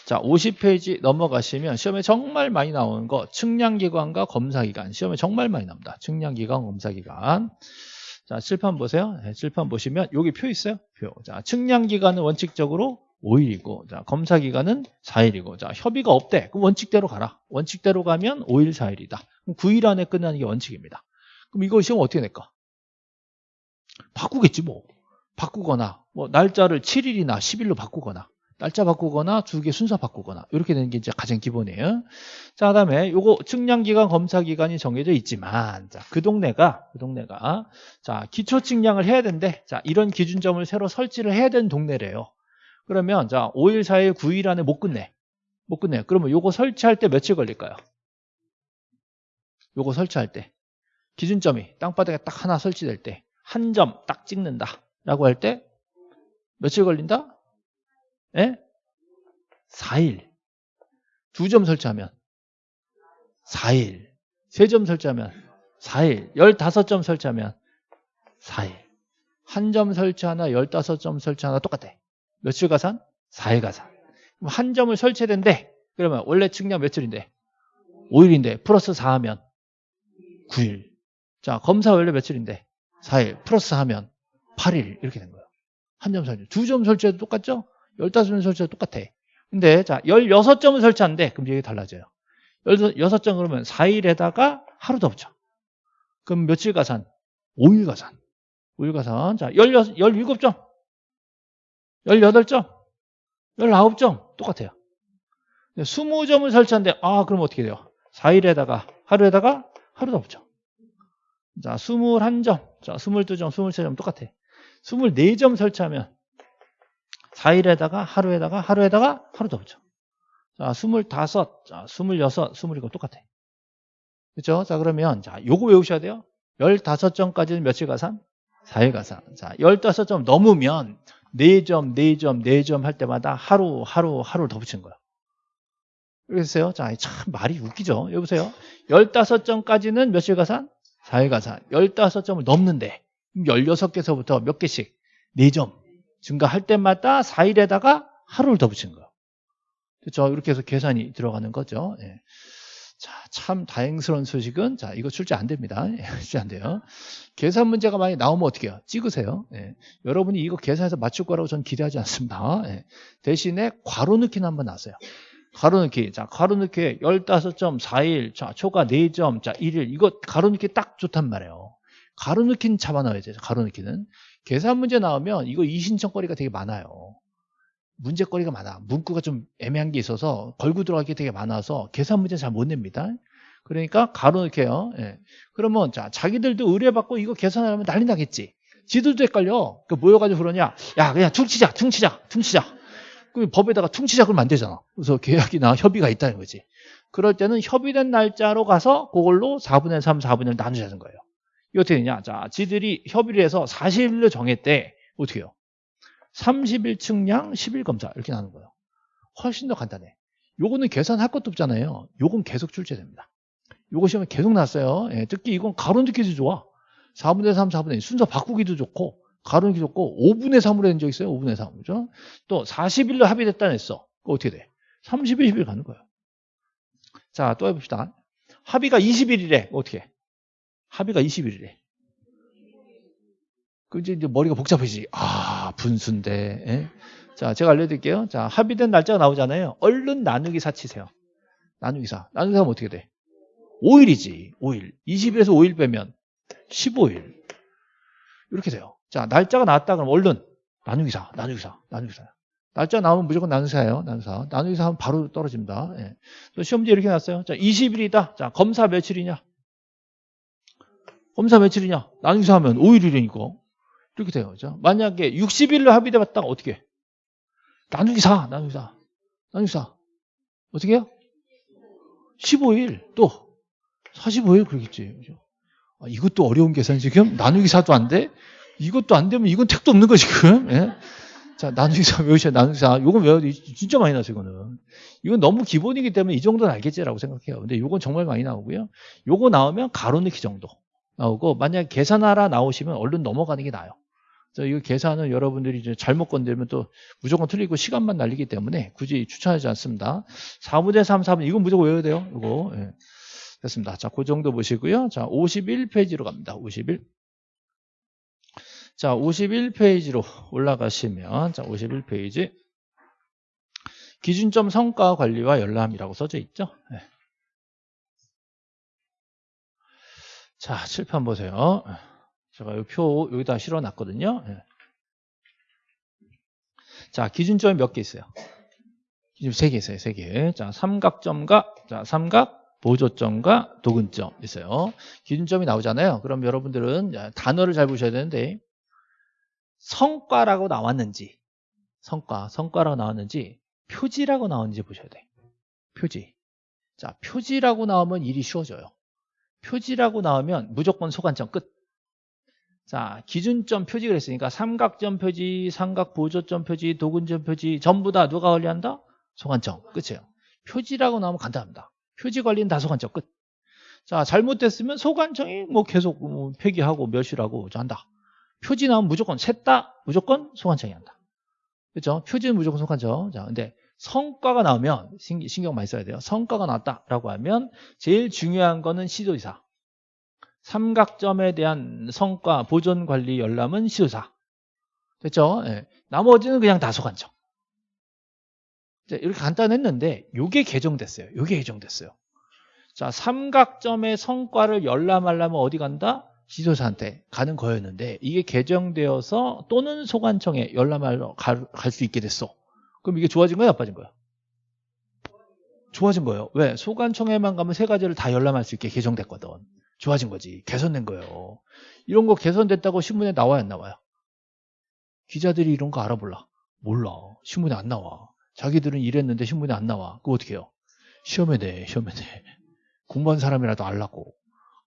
자, 50페이지 넘어가시면 시험에 정말 많이 나오는 거 측량기관과 검사기관. 시험에 정말 많이 나옵니다. 측량기관, 검사기관. 자, 칠판 보세요. 네, 칠판 보시면 여기 표 있어요. 표. 자, 측량기관은 원칙적으로 5일이고, 자, 검사 기간은 4일이고, 자, 협의가 없대. 그럼 원칙대로 가라. 원칙대로 가면 5일, 4일이다. 그럼 9일 안에 끝나는 게 원칙입니다. 그럼 이거 시험 어떻게 낼까? 바꾸겠지, 뭐. 바꾸거나, 뭐, 날짜를 7일이나 10일로 바꾸거나, 날짜 바꾸거나, 두개 순서 바꾸거나, 이렇게 되는 게 이제 가장 기본이에요. 자, 그 다음에 요거 측량 기간, 검사 기간이 정해져 있지만, 자, 그 동네가, 그 동네가, 자, 기초 측량을 해야 되는데, 자, 이런 기준점을 새로 설치를 해야 되는 동네래요. 그러면 자 5일, 4일, 9일 안에 못 끝내. 못 끝내. 그러면 요거 설치할 때 며칠 걸릴까요? 요거 설치할 때. 기준점이 땅바닥에 딱 하나 설치될 때 한 점 딱 찍는다 라고 할 때 며칠 걸린다? 예? 4일. 두 점 설치하면 4일. 세 점 설치하면 4일. 15점 설치하면 4일. 한 점 설치 하나, 15점 설치 하나 똑같아. 며칠 가산? 4일 가산. 그럼 한 점을 설치해야 된대. 그러면 원래 측량 며칠인데? 5일인데 플러스 4 하면 9일. 자 검사 원래 며칠인데? 4일 플러스 하면 8일 이렇게 된 거예요. 한 점 설치. 두 점 설치해도 똑같죠? 15점 설치해도 똑같아. 근데 자 16점을 설치하는데 그럼 이게 달라져요. 16점 그러면 4일에다가 하루 더 붙여. 그럼 며칠 가산? 5일 가산. 5일 가산. 자 16, 17점. 18점, 19점 똑같아요. 20점을 설치한데 아 그럼 어떻게 돼요? 4일에다가 하루에다가 하루 더 붙여. 자 21점, 자 22점, 23점 똑같아. 24점 설치하면 4일에다가 하루에다가 하루에다가 하루 더 붙여. 자 25, 자 26, 27 똑같아. 그렇죠? 자 그러면 자 요거 외우셔야 돼요. 15점까지는 며칠 가산? 4일 가산. 자 15점 넘으면 4점, 4점, 4점 할 때마다 하루, 하루, 하루를 더 붙인 거야. 그랬어요? 자, 참 말이 웃기죠? 여보세요? 15점까지는 며칠 가산? 4일 가산. 15점을 넘는데 16개서부터 몇 개씩? 4점 증가할 때마다 4일에다가 하루를 더 붙인 거예요. 그렇죠? 이렇게 해서 계산이 들어가는 거죠. 예. 자, 참 다행스러운 소식은 자, 이거 출제 안 됩니다. 예, 출제 안 돼요. 계산 문제가 많이 나오면 어떻게 해요? 찍으세요. 예. 여러분이 이거 계산해서 맞출 거라고 저는 기대하지 않습니다. 예. 대신에 괄호 넣기는 한번 나세요. 괄호 넣기. 자, 괄호 넣기 15점 4일. 자, 초과 4점. 자, 1일. 이거 괄호 넣기 딱 좋단 말이에요. 괄호 넣기는 잡아 넣어야 돼요. 괄호 넣기는. 계산 문제 나오면 이거 이신청거리가 되게 많아요. 문제거리가 많아. 문구가 좀 애매한 게 있어서 걸고 들어가기 되게 많아서 계산 문제 잘 못 냅니다. 그러니까 가로놓게요. 예. 그러면 자 자기들도 의뢰받고 이거 계산하면 난리 나겠지. 지들도 헷갈려. 그 모여가지고 그러냐. 야 그냥 퉁치자 퉁치자 퉁치자. 그럼 법에다가 퉁치자 그러면 안 되잖아. 그래서 계약이나 협의가 있다는 거지. 그럴 때는 협의된 날짜로 가서 그걸로 4분의 3, 4분의 1 나누자는 거예요. 어떻게 되냐. 자 지들이 협의를 해서 40일로 정했대. 어떻게 해요? 30일 측량, 10일 검사 이렇게 나는 거예요. 훨씬 더 간단해. 요거는 계산할 것도 없잖아요. 요건 계속 출제됩니다. 요거 시험에 계속 났어요. 예, 특히 이건 가로 넣기도 좋아. 4분의 3, 4분의 1 순서 바꾸기도 좋고 가로 넣기 좋고 5분의 3으로 한 적 있어요. 5분의 3. 그죠? 또 40일로 합의됐다 했어. 그거 어떻게 돼? 30일, 10일 가는 거예요. 자, 또 해봅시다. 합의가 20일이래. 어떻게 해? 합의가 20일이래. 그 이제 머리가 복잡해지지. 아, 아, 분수인데. 예? 자, 제가 알려드릴게요. 자, 합의된 날짜가 나오잖아요. 얼른 나누기 4 치세요. 나누기 4. 나누기 4면 어떻게 돼? 5일이지. 5일. 20일에서 5일 빼면 15일. 이렇게 돼요. 자, 날짜가 나왔다 그러면 얼른 나누기 4, 나누기 4, 나누기 4. 날짜 나오면 무조건 나누기 4예요. 나누기 4. 나누기 4 하면 바로 떨어집니다. 예. 시험지 이렇게 났어요. 자, 20일이다. 자, 검사 며칠이냐? 검사 며칠이냐? 나누기 4 하면 5일이니까. 이렇게 돼요. 자, 만약에 60일로 합의돼 봤다가 어떻게 해? 나누기 4, 나누기 4, 나누기 4. 어떻게 해요? 15일 또 45일 그러겠지. 그죠? 아, 이것도 어려운 계산 지금 나누기 4도 안 돼? 이것도 안 되면 이건 택도 없는 거 지금. 예? 자, 나누기 4 외우셔야 나누기 4. 요건 외워도 진짜 많이 나서 이거는. 이건 너무 기본이기 때문에 이 정도는 알겠지라고 생각해요. 근데 요건 정말 많이 나오고요. 요거 나오면 가로 넣기 정도 나오고 만약에 계산하라 나오시면 얼른 넘어가는 게 나아요. 그래서 이거 계산은 여러분들이 이제 잘못 건들면 또 무조건 틀리고 시간만 날리기 때문에 굳이 추천하지 않습니다. 4분의 3, 4분 이건 무조건 외워야 돼요. 이거. 예. 됐습니다. 자, 그 정도 보시고요. 자, 51페이지로 갑니다. 51. 자, 51페이지로 올라가시면 자, 51페이지 기준점 성과 관리와 열람이라고 써져 있죠. 네. 자, 칠판 보세요. 제가 이 표 여기다 실어 놨거든요. 네. 자, 기준점이 몇 개 있어요? 기준 3개 있어요. 3개. 자, 삼각점과 자, 삼각 보조점과 도근점 있어요. 기준점이 나오잖아요. 그럼 여러분들은 단어를 잘 보셔야 되는데 성과라고 나왔는지 성과, 성과라고 나왔는지 표지라고 나왔는지 보셔야 돼. 표지. 자, 표지라고 나오면 일이 쉬워져요. 표지라고 나오면 무조건 소관점 끝. 자, 기준점 표지 그랬으니까 삼각점 표지, 삼각 보조점 표지, 도근점 표지 전부 다 누가 관리한다? 소관점. 끝이에요. 표지라고 나오면 간단합니다. 표지 관리는 다 소관점 끝. 자, 잘못됐으면 소관청이 뭐 계속 뭐 폐기하고 멸실하고 한다. 표지 나오면 무조건 셋 다 무조건 소관청이 한다. 그렇죠? 표지는 무조건 소관청. 자, 근데 성과가 나오면 신경 많이 써야 돼요. 성과가 나왔다라고 하면 제일 중요한 거는 시도지사. 삼각점에 대한 성과, 보존 관리 열람은 시도사. 됐죠? 네. 나머지는 그냥 다 소관청. 이렇게 간단했는데 이게 개정됐어요. 이게 개정됐어요. 자, 삼각점의 성과를 열람하려면 어디 간다? 지도사한테 가는 거였는데 이게 개정되어서 또는 소관청에 열람하러 갈 수 있게 됐어. 그럼 이게 좋아진 거야, 나빠진 거야? 좋아진 거예요. 왜? 소관청에만 가면 세 가지를 다 열람할 수 있게 개정됐거든. 좋아진 거지. 개선된 거예요. 이런 거 개선됐다고 신문에 나와야 안 나와요? 기자들이 이런 거 알아볼라? 몰라. 신문에 안 나와. 자기들은 이랬는데 신문에 안 나와. 그거 어떻게 해요? 시험에 내, 시험에 내. 공부한 사람이라도 알라고.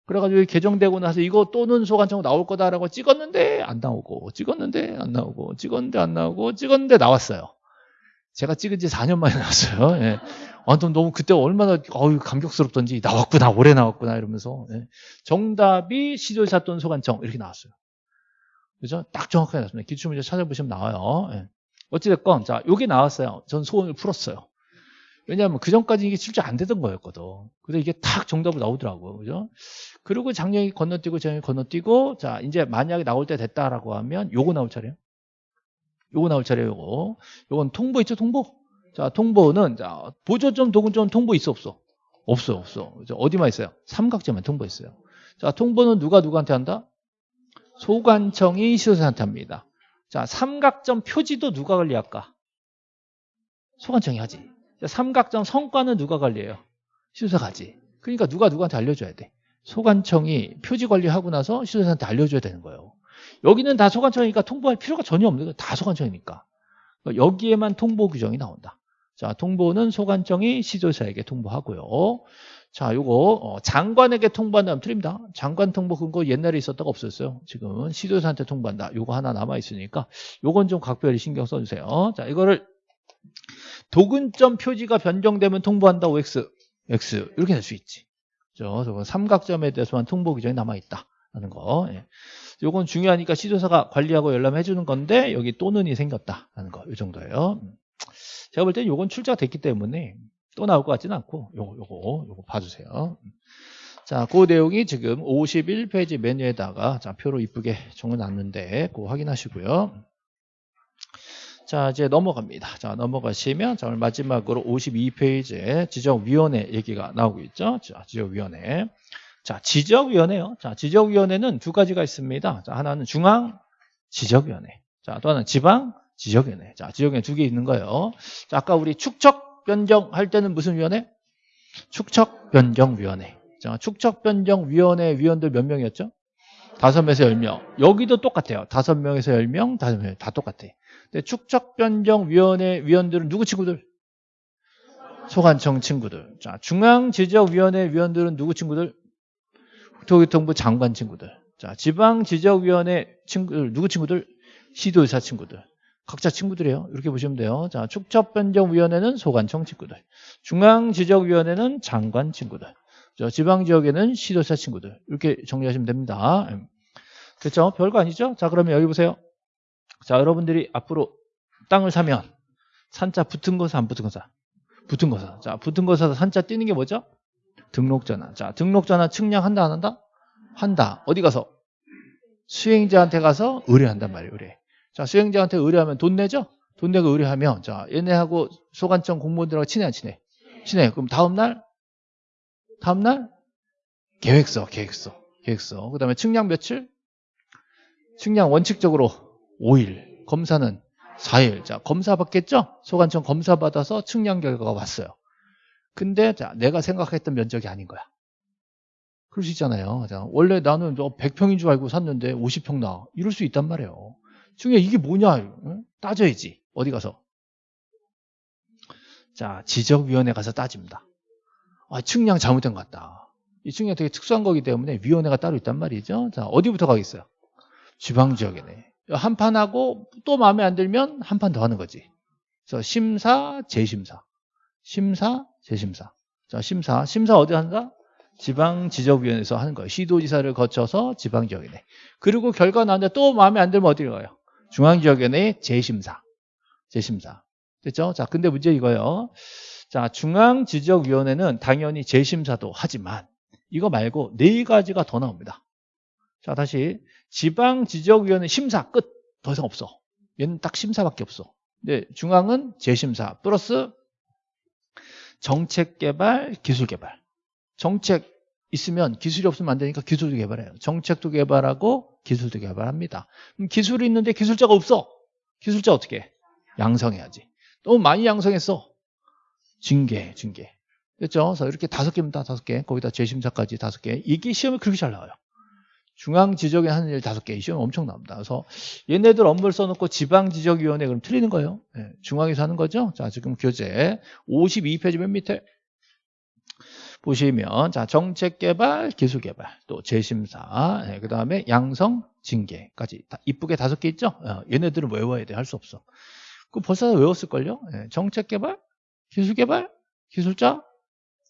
그래가지고 개정되고 나서 이거 또는 소관청 나올 거다라고 찍었는데 안 나오고 찍었는데 안 나오고 찍었는데 안 나오고 찍었는데 나왔어요. 제가 찍은 지 4년 만에 나왔어요. 예. 아, 너무 그때 얼마나 어유 감격스럽던지 나왔구나 오래 나왔구나 이러면서 예. 정답이 시조사 또는 소관청 이렇게 나왔어요. 그죠? 딱 정확하게 나왔습니다. 기출문제 찾아보시면 나와요. 예. 어찌됐건 자 요게 나왔어요. 전 소원을 풀었어요. 왜냐하면 그 전까지 이게 실제 안 되던 거였거든. 근데 이게 탁 정답으로 나오더라고요. 그죠? 그리고 작년이 건너뛰고 작년이 건너뛰고 자 이제 만약에 나올 때 됐다라고 하면 요거 나올 차례요. 요거 나올 차례요. 요거. 요건 통보 있죠, 통보. 자, 통보는 자 보조점, 도군점 통보 있어 없어? 없어, 없어. 어디만 있어요? 삼각점에 통보 있어요. 자, 통보는 누가 누구한테 한다? 소관청이 시도사한테 합니다. 자, 삼각점 표지도 누가 관리할까? 소관청이 하지. 삼각점 성과는 누가 관리해요? 시도사가 하지. 그러니까 누가 누구한테 알려줘야 돼. 소관청이 표지 관리하고 나서 시도사한테 알려줘야 되는 거예요. 여기는 다 소관청이니까 통보할 필요가 전혀 없는 거예요. 다 소관청이니까. 여기에만 통보 규정이 나온다. 자, 통보는 소관청이 시도사에게 통보하고요. 자, 요거 어, 장관에게 통보한다면 틀립니다. 장관 통보 그거 옛날에 있었다가 없었어요. 지금은 시도사한테 통보한다. 요거 하나 남아 있으니까 요건 좀 각별히 신경 써주세요. 자, 이거를 도근점 표지가 변경되면 통보한다. OX, X 이렇게 될 수 있지. 그죠? 삼각점에 대해서만 통보 규정이 남아 있다 라는 거. 예. 요건 중요하니까 시조사가 관리하고 열람해 주는 건데 여기 또는이 생겼다라는 거. 이 정도예요. 음. 제가 볼 때는 요건 출제가 됐기 때문에 또 나올 것 같지는 않고 요거 요거 요거 봐주세요. 자, 그 내용이 지금 51페이지 메뉴에다가 자, 표로 이쁘게 적어놨는데 그거 확인하시고요. 자, 이제 넘어갑니다. 자, 넘어가시면, 자, 오늘 마지막으로 52페이지에 지적위원회 얘기가 나오고 있죠. 자, 지적위원회. 자, 지적위원회요. 자, 지적위원회는 두 가지가 있습니다. 자, 하나는 중앙 지적위원회. 자, 또 하나는 지방 지적위원회. 자, 지적위원회 두 개 있는 거예요. 자, 아까 우리 축척 변경 할 때는 무슨 위원회? 축척 변경 위원회. 자, 축척 변경 위원회 위원들 몇 명이었죠? 다섯 명에서 열 명. 여기도 똑같아요. 다섯 명에서 열 명, 다섯 명. 다 똑같아. 근데 축척 변경 위원회 위원들은 누구 친구들? 소관청 친구들. 자, 중앙 지적위원회 위원들은 누구 친구들? 국토교통부 장관 친구들. 자, 지방 지적위원회 친구들, 누구 친구들? 시도의사 친구들. 각자 친구들이에요. 이렇게 보시면 돼요. 자, 축척변경위원회는 소관청 친구들. 중앙지적위원회는 장관 친구들. 저 지방지역에는 시도사 친구들. 이렇게 정리하시면 됩니다. 그렇죠? 별거 아니죠? 자, 그러면 여기 보세요. 자, 여러분들이 앞으로 땅을 사면 산자 붙은 거사 안 붙은 거사? 붙은 거사. 자, 붙은 거사 산자 띄는 게 뭐죠? 등록전화. 자, 등록전화 측량한다 안 한다? 한다. 어디 가서? 수행자한테 가서 의뢰한단 말이에요. 의뢰. 자, 수행자한테 의뢰하면 돈 내죠? 돈 내고 의뢰하면 자, 얘네하고 소관청 공무원들하고 친해 안 친해? 친해. 그럼 다음 날 다음 날 계획서, 계획서, 계획서. 그 다음에 측량 며칠? 측량 원칙적으로 5일. 검사는 4일. 자, 검사 받겠죠? 소관청 검사 받아서 측량 결과가 왔어요. 근데 자, 내가 생각했던 면적이 아닌 거야. 그럴 수 있잖아요. 자, 원래 나는 100평인 줄 알고 샀는데 50평 나. 이럴 수 있단 말이에요. 중에 이게 뭐냐? 응? 따져야지. 어디 가서? 자, 지적위원회 가서 따집니다. 아, 측량 잘못된 것 같다. 이 측량 되게 특수한 거기 때문에 위원회가 따로 있단 말이죠. 자, 어디부터 가겠어요? 지방지역이네. 한 판 하고 또 마음에 안 들면 한 판 더 하는 거지. 그래서 심사, 재심사. 심사, 재심사. 자, 심사. 심사 어디 한다? 지방지적위원회에서 하는 거예요. 시도지사를 거쳐서 지방지역위원회. 그리고 결과 나왔는데 또 마음에 안 들면 어디로 가요? 중앙지역위원회 재심사. 재심사. 됐죠? 자, 근데 문제 이거예요. 자, 중앙지적위원회는 당연히 재심사도 하지만 이거 말고 네 가지가 더 나옵니다. 자, 다시 지방지적위원회 심사 끝. 더 이상 없어. 얘는 딱 심사밖에 없어. 근데 중앙은 재심사 플러스 정책 개발, 기술 개발. 정책 있으면 기술이 없으면 안 되니까 기술도 개발해요. 정책도 개발하고 기술도 개발합니다. 기술이 있는데 기술자가 없어. 기술자 어떻게 해? 양성해야지. 너무 많이 양성했어. 징계, 징계. 됐죠? 그래서 이렇게 다섯 개입니다. 다섯 개. 거기다 재심사까지 다섯 개. 이게 시험에 그렇게 잘 나와요. 중앙 지적에 하는 일 다섯 개. 이 시험 엄청 나옵니다. 그래서 얘네들 업무를 써놓고 지방 지적위원회 그럼 틀리는 거예요. 네, 중앙에서 하는 거죠. 자, 지금 교재 52페이지 맨 밑에 보시면 자 정책 개발, 기술 개발, 또 재심사, 네, 그 다음에 양성, 징계까지 다 이쁘게 다섯 개 있죠. 어, 얘네들은 외워야 돼. 할 수 없어. 그 벌써 외웠을걸요. 네, 정책 개발, 기술 개발, 기술자,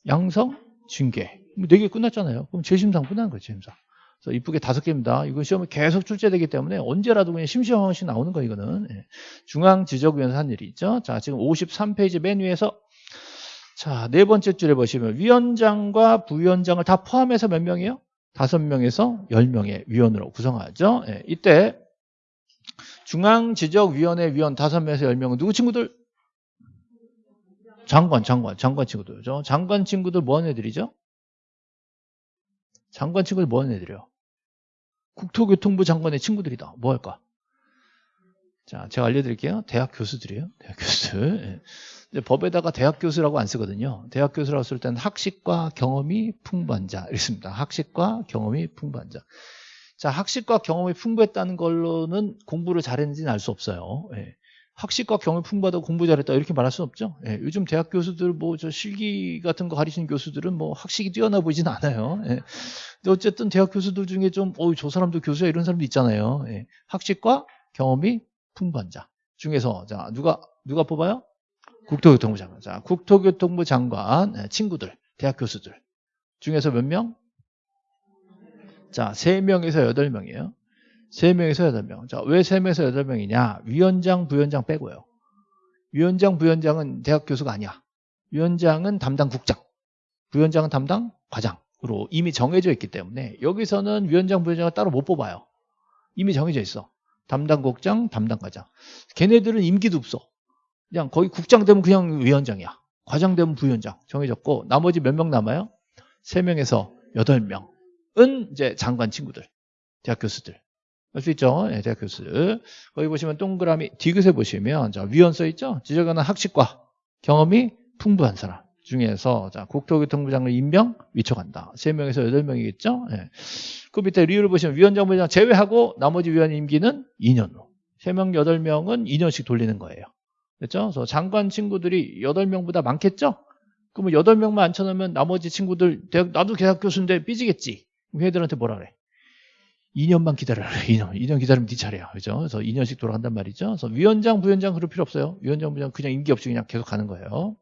양성, 징계. 네 개 끝났잖아요. 그럼 재심상 끝나는 거예요. 재심상. 그래서 이쁘게 다섯 개입니다. 이거 시험에 계속 출제되기 때문에 언제라도 그냥 심심한씩 나오는 거 이거는. 예. 중앙 지적위원회 한 일이 있죠. 자, 지금 53페이지 맨 위에서 자, 네 번째 줄에 보시면 위원장과 부위원장을 다 포함해서 몇 명이에요? 다섯 명에서 열 명의 위원으로 구성하죠. 예, 이때 중앙 지적위원회 위원 다섯 명에서 열 명은 누구 친구들? 장관, 장관, 장관 친구들죠. 장관 친구들 뭐 하는 애들이죠? 장관 친구들 뭐 하는 애들이요? 국토교통부 장관의 친구들이다. 뭐 할까? 자, 제가 알려드릴게요. 대학 교수들이에요. 대학 교수들. 예. 법에다가 대학 교수라고 안 쓰거든요. 대학 교수라고 쓸 때는 학식과 경험이 풍부한 자. 이렇습니다. 학식과 경험이 풍부한 자. 자, 학식과 경험이 풍부했다는 걸로는 공부를 잘했는지는 알 수 없어요. 예. 학식과 경험이 풍부하다고 공부 잘했다 이렇게 말할 수는 없죠. 예. 요즘 대학 교수들 뭐 저 실기 같은 거 가르치는 교수들은 뭐 학식이 뛰어나 보이진 않아요. 예. 근데 어쨌든 대학 교수들 중에 좀, 어, 저 사람도 교수야 이런 사람도 있잖아요. 예. 학식과 경험이 풍부한 자 중에서 자 누가 누가 뽑아요? 국토교통부 장관. 자 국토교통부 장관 예, 친구들 대학 교수들 중에서 몇 명? 자 3명에서 8명이에요. 3명에서 8명. 자, 왜 3명에서 8명이냐? 위원장, 부위원장 빼고요. 위원장, 부위원장은 대학 교수가 아니야. 위원장은 담당 국장, 부위원장은 담당 과장으로 이미 정해져 있기 때문에 여기서는 위원장, 부위원장을 따로 못 뽑아요. 이미 정해져 있어. 담당 국장, 담당 과장. 걔네들은 임기도 없어. 그냥 거기 국장 되면 그냥 위원장이야. 과장 되면 부위원장 정해졌고 나머지 몇 명 남아요? 3명에서 8명은 이제 장관 친구들, 대학 교수들. 알 수 있죠? 네, 대학 교수. 거기 보시면 동그라미 디귿에 보시면 자, 위원 써 있죠? 지적하는 학식과 경험이 풍부한 사람 중에서 자, 국토교통부 장관 임명 위쳐간다. 3명에서 8명이겠죠? 네. 그 밑에 리뷰를 보시면 위원장, 부장 제외하고 나머지 위원 임기는 2년으로. 3명, 8명은 2년씩 돌리는 거예요. 됐죠? 그래서 장관 친구들이 8명보다 많겠죠? 그러면 8명만 앉혀놓으면 나머지 친구들, 나도 대학 교수인데 삐지겠지. 걔들한테 뭐라 그래? 2년만 기다려라. 2년. 2년 기다리면 네 차례야. 그죠? 그래서 2년씩 돌아간단 말이죠. 그래서 위원장, 부위원장 그럴 필요 없어요. 위원장, 부위원장 그냥 임기 없이 그냥 계속 가는 거예요.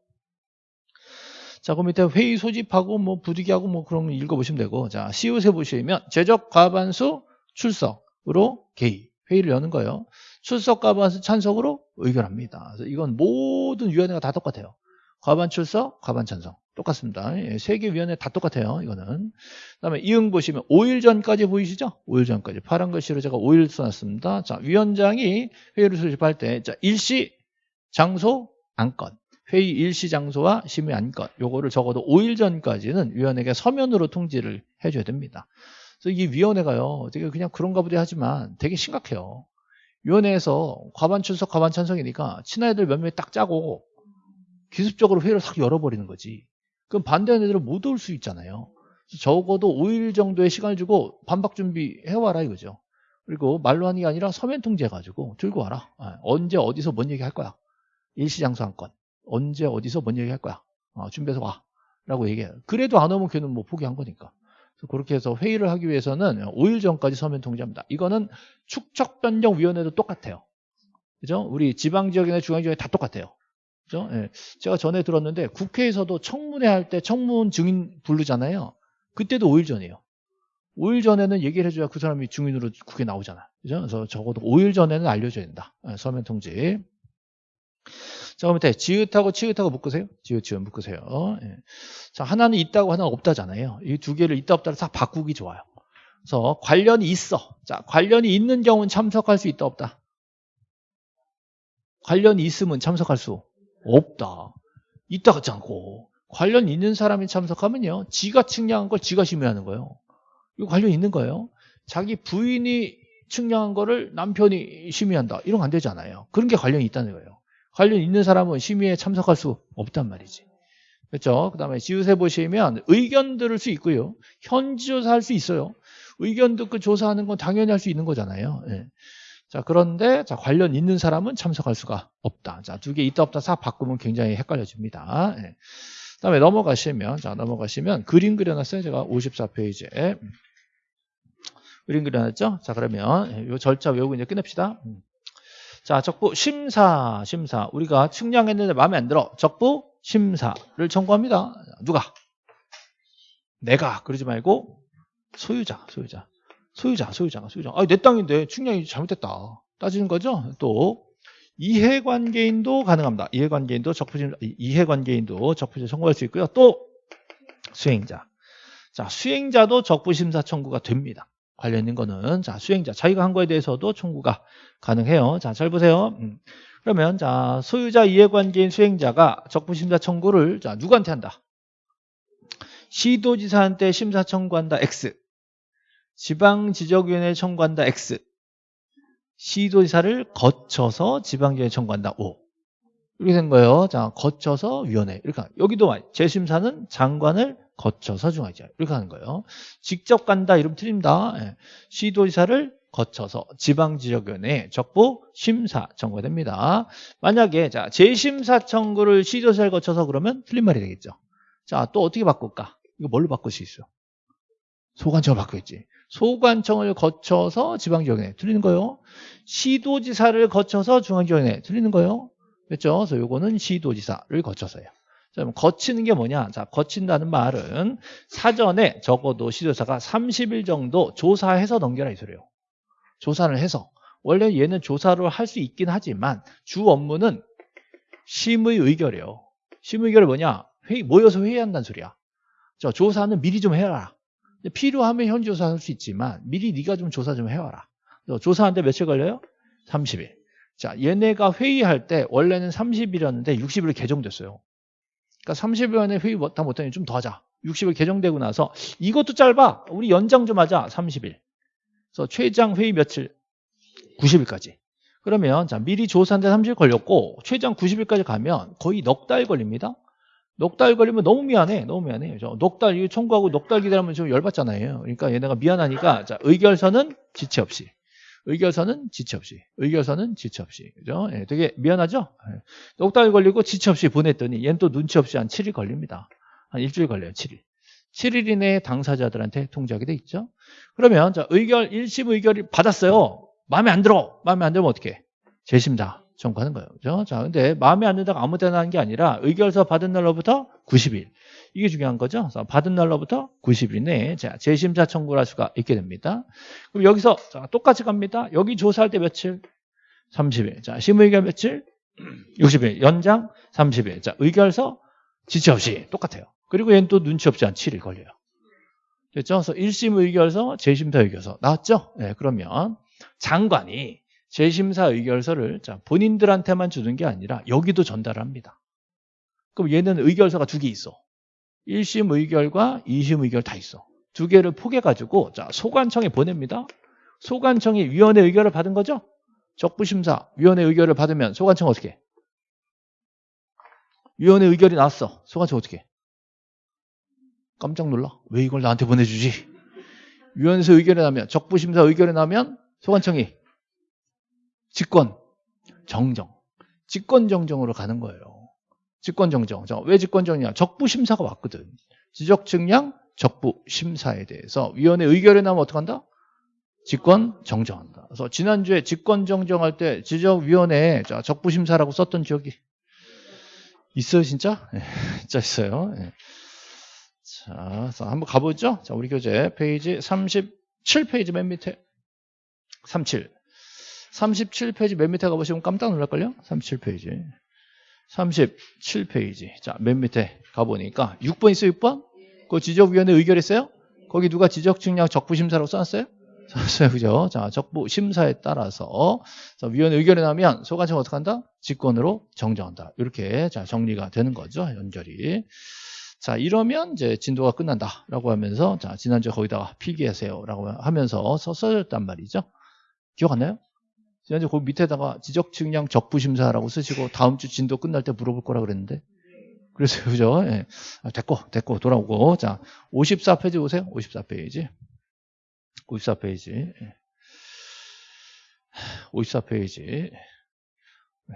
자, 그 밑에 회의 소집하고 뭐 부득이하고 뭐 그런 거 읽어보시면 되고. 자, 시옷에 보시면 제적 과반수 출석으로 개의. 회의를 여는 거예요. 출석 과반수 찬성으로 의결합니다. 그래서 이건 모든 위원회가 다 똑같아요. 과반 출석, 과반 찬성. 똑같습니다. 예, 세개 위원회 다 똑같아요. 이거는. 그 다음에 이응 보시면 5일 전까지 보이시죠? 5일 전까지. 파란 글씨로 제가 5일 써놨습니다. 자, 위원장이 회의를 수집할 때, 자, 일시, 장소, 안건. 회의 일시 장소와 심의 안건. 요거를 적어도 5일 전까지는 위원에게 서면으로 통지를 해줘야 됩니다. 그래서 이 위원회가요, 되게 그냥 그런가 보다 하지만 되게 심각해요. 위원회에서 과반 출석, 과반 찬성이니까 친한 애들 몇명딱 짜고 기습적으로 회의를 싹 열어버리는 거지. 그럼 반대하는 애들은 못 올 수 있잖아요. 적어도 5일 정도의 시간을 주고 반박 준비해와라 이거죠. 그리고 말로 하는 게 아니라 서면 통지해가지고 들고 와라. 아, 언제 어디서 뭔 얘기 할 거야. 일시장소 한 건. 언제 어디서 뭔 얘기 할 거야. 어, 준비해서 와. 라고 얘기해요. 그래도 안 오면 걔는 뭐 포기한 거니까. 그렇게 해서 회의를 하기 위해서는 5일 전까지 서면 통지합니다. 이거는 축척변경위원회도 똑같아요. 그죠? 우리 지방지역이나 중앙지역이 다 똑같아요. 그죠? 예. 제가 전에 들었는데 국회에서도 청문회 할 때 청문 증인 부르잖아요. 그때도 5일 전이에요. 5일 전에는 얘기를 해줘야 그 사람이 증인으로 국회 나오잖아. 그죠? 그래서 적어도 5일 전에는 알려줘야 된다. 예, 서면 통지. 자, 그럼 밑에 지읒하고 치읒하고 묶으세요. 지읒, 지읒 묶으세요. 예. 자, 하나는 있다고 하나는 없다잖아요. 이 두 개를 있다 없다를 싹 바꾸기 좋아요. 그래서 관련이 있어. 자, 관련이 있는 경우는 참석할 수 있다 없다. 관련이 있으면 참석할 수 없다. 있다 같지 않고 관련 있는 사람이 참석하면요. 지가 측량한 걸 지가 심의하는 거예요. 이거 관련 있는 거예요. 자기 부인이 측량한 거를 남편이 심의한다. 이런 거 안 되잖아요. 그런 게 관련이 있다는 거예요. 관련 있는 사람은 심의에 참석할 수 없단 말이지. 그렇죠? 그 다음에 지우세 보시면 의견 들을 수 있고요. 현지 조사 할 수 있어요. 의견 듣고 조사하는 건 당연히 할 수 있는 거잖아요. 예. 자, 그런데 자, 관련 있는 사람은 참석할 수가 없다. 자, 두 개 있다 없다 싹 바꾸면 굉장히 헷갈려집니다. 예. 그다음에 넘어가시면 자, 넘어가시면 그림 그려놨어요. 제가 54페이지에. 그림 그려놨죠? 자, 그러면 이 절차 외우고 이제 끝냅시다. 음. 자, 적부 심사, 심사. 우리가 측량했는데 마음에 안 들어. 적부 심사를 청구합니다. 누가? 내가. 그러지 말고 소유자, 소유자. 소유자, 소유자가 소유자. 아, 내 땅인데 측량이 잘못됐다. 따지는 거죠. 또 이해관계인도 가능합니다. 이해관계인도 적부심 이해관계인도 적부심 청구할 수 있고요. 또 수행자. 자, 수행자도 적부심사 청구가 됩니다. 관련 있는 거는 자 수행자 자기가 한 거에 대해서도 청구가 가능해요. 자, 잘 보세요. 음. 그러면 자 소유자 이해관계인 수행자가 적부심사 청구를 자 누구한테 한다? 시도지사한테 심사 청구한다. X. 지방지적위원회 청구한다 X. 시도지사를 거쳐서 지방지역에 청구한다 O. 이렇게 된 거예요. 자 거쳐서 위원회. 이렇게 여기도 재심사는 장관을 거쳐서 중앙지사. 이렇게 하는 거예요. 직접 간다 이러면 틀립니다. 예. 시도지사를 거쳐서 지방지적위원회 적부 심사 청구가 됩니다. 만약에 자 재심사 청구를 시도지사를 거쳐서 그러면 틀린 말이 되겠죠. 자 또 어떻게 바꿀까? 이거 뭘로 바꿀 수 있어요 소관청을 바꾸겠지 소관청을 거쳐서 지방지역에 틀리는 거예요. 시도지사를 거쳐서 중앙지역에 틀리는 거예요. 그렇죠? 그래서 요거는 시도지사를 거쳐서요. 자, 거치는 게 뭐냐? 자, 거친다는 말은 사전에 적어도 시도지사가 30일 정도 조사해서 넘겨라 이 소리예요. 조사를 해서. 원래 얘는 조사를 할수 있긴 하지만 주 업무는 심의 의결이에요. 심의 의결이 뭐냐? 회의, 모여서 회의한다는 소리야. 저 조사는 미리 좀 해라. 필요하면 현지 조사할 수 있지만 미리 네가 좀 조사 좀 해와라. 조사하는데 며칠 걸려요? 30일. 자, 얘네가 회의할 때 원래는 30일이었는데 60일 개정됐어요. 그러니까 30일 안에 회의 다 못하니 좀 더 하자. 60일 개정되고 나서 이것도 짧아. 우리 연장 좀 하자. 30일. 그래서 최장 회의 며칠? 90일까지. 그러면 자 미리 조사한데 30일 걸렸고 최장 90일까지 가면 거의 넉 달 걸립니다. 넉달 걸리면 너무 미안해. 너무 미안해. 넉달 이거 청구하고 넉달 기다리면 좀 열받잖아요. 그러니까 얘네가 미안하니까 자 의결서는 지체 없이. 의결서는 지체 없이. 의결서는 지체 없이. 그죠? 예, 되게 미안하죠? 예. 넉달 걸리고 지체 없이 보냈더니 얘는 또 눈치 없이 한 7일 걸립니다. 한 일주일 걸려요. 7일. 7일 이내에 당사자들한테 통지하게 돼 있죠. 그러면 자 의결 1심 의결이 받았어요. 마음에 안 들어. 마음에 안 들면 어떻게? 재심사 청구하는 거예요. 그죠? 자, 근데 마음에 안 든다고 아무 데나 하는 게 아니라 의결서 받은 날로부터 90일. 이게 중요한 거죠. 그래서 받은 날로부터 90일 내에 자, 재심사 청구를 할 수가 있게 됩니다. 그럼 여기서 자, 똑같이 갑니다. 여기 조사할 때 며칠? 30일. 자, 심의결 며칠? 60일. 연장 30일. 자, 의결서 지체 없이 똑같아요. 그리고 얘는 또 눈치 없이 한 7일 걸려요. 됐죠? 그래서 1심 의결서, 재심사 의결서 나왔죠? 네, 그러면 장관이 재심사 의결서를 자, 본인들한테만 주는 게 아니라 여기도 전달합니다. 그럼 얘는 의결서가 두 개 있어. 1심 의결과 2심 의결 다 있어. 두 개를 포개가지고 자, 소관청에 보냅니다. 소관청이 위원회 의결을 받은 거죠? 적부심사 위원회 의결을 받으면 소관청 어떻게 해? 위원회 의결이 나왔어. 소관청 어떻게 해? 깜짝 놀라. 왜 이걸 나한테 보내주지? 위원회에서 의결이 나면 적부심사 의결이 나면 소관청이 직권 정정 직권 정정으로 가는 거예요. 직권 정정. 왜 직권 정정이냐? 적부 심사가 왔거든. 지적 측량 적부 심사에 대해서 위원회 의결이 나면 어떻게 한다? 직권 정정한다. 그래서 지난주에 직권 정정할 때 지적위원회에 적부 심사라고 썼던 지역이 있어요, 진짜? 네, 진짜 있어요. 네. 자, 한번 가보죠. 자, 우리 교재 페이지 37페이지 맨 밑에 37. 37페이지 맨 밑에 가보시면 깜짝 놀랄걸요? 37페이지. 37페이지. 자, 맨 밑에 가보니까 6번 있어요, 6번? 그 지적위원회 의결했어요? 거기 누가 지적측량 적부심사라고 써놨어요? 썼어요, 그죠? 자, 적부심사에 따라서 자, 위원회 의결이 나면 소관청 어떻게 한다? 직권으로 정정한다. 이렇게 자 정리가 되는 거죠, 연결이. 자, 이러면 이제 진도가 끝난다라고 하면서 자, 지난주에 거기다가 필기하세요라고 하면서 써졌단 말이죠. 기억 안 나요? 지난주 그 밑에다가 지적 측량 적부 심사라고 쓰시고 다음 주 진도 끝날 때 물어볼 거라 그랬는데 그래서 그죠? 예. 아, 됐고 됐고 돌아오고 자 54페이지 보세요. 54페이지 54페이지 54페이지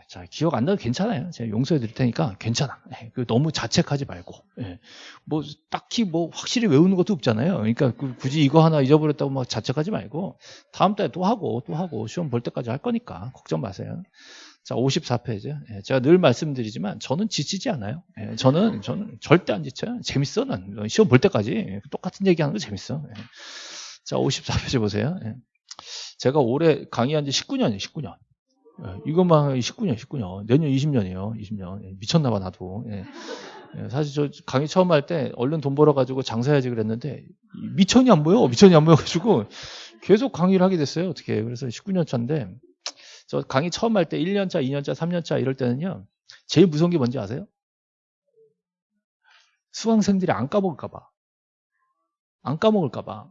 자, 기억 안 나도 괜찮아요. 제가 용서해 드릴 테니까 괜찮아. 네, 너무 자책하지 말고. 네, 뭐, 딱히 뭐, 확실히 외우는 것도 없잖아요. 그러니까 그 굳이 이거 하나 잊어버렸다고 막 자책하지 말고, 다음 달에 또 하고, 또 하고, 시험 볼 때까지 할 거니까, 걱정 마세요. 자, 54페이지. 네, 제가 늘 말씀드리지만, 저는 지치지 않아요. 저는, 저는 절대 안 지쳐요. 재밌어. 난 시험 볼 때까지. 똑같은 얘기 하는 거 재밌어. 자, 54페이지 보세요. 제가 올해 강의한 지 19년이에요, 19년. 예, 이것만 19년, 19년. 내년 20년이에요. 20년. 예, 미쳤나봐, 나도. 예. 사실 저 강의 처음 할 때 얼른 돈 벌어가지고 장사해야지 그랬는데 미천이 안 보여. 미천이 안 보여가지고 계속 강의를 하게 됐어요. 어떻게. 그래서 19년 차인데 저 강의 처음 할 때 1년 차, 2년 차, 3년 차 이럴 때는요. 제일 무서운 게 뭔지 아세요? 수강생들이 안 까먹을까봐. 안 까먹을까봐.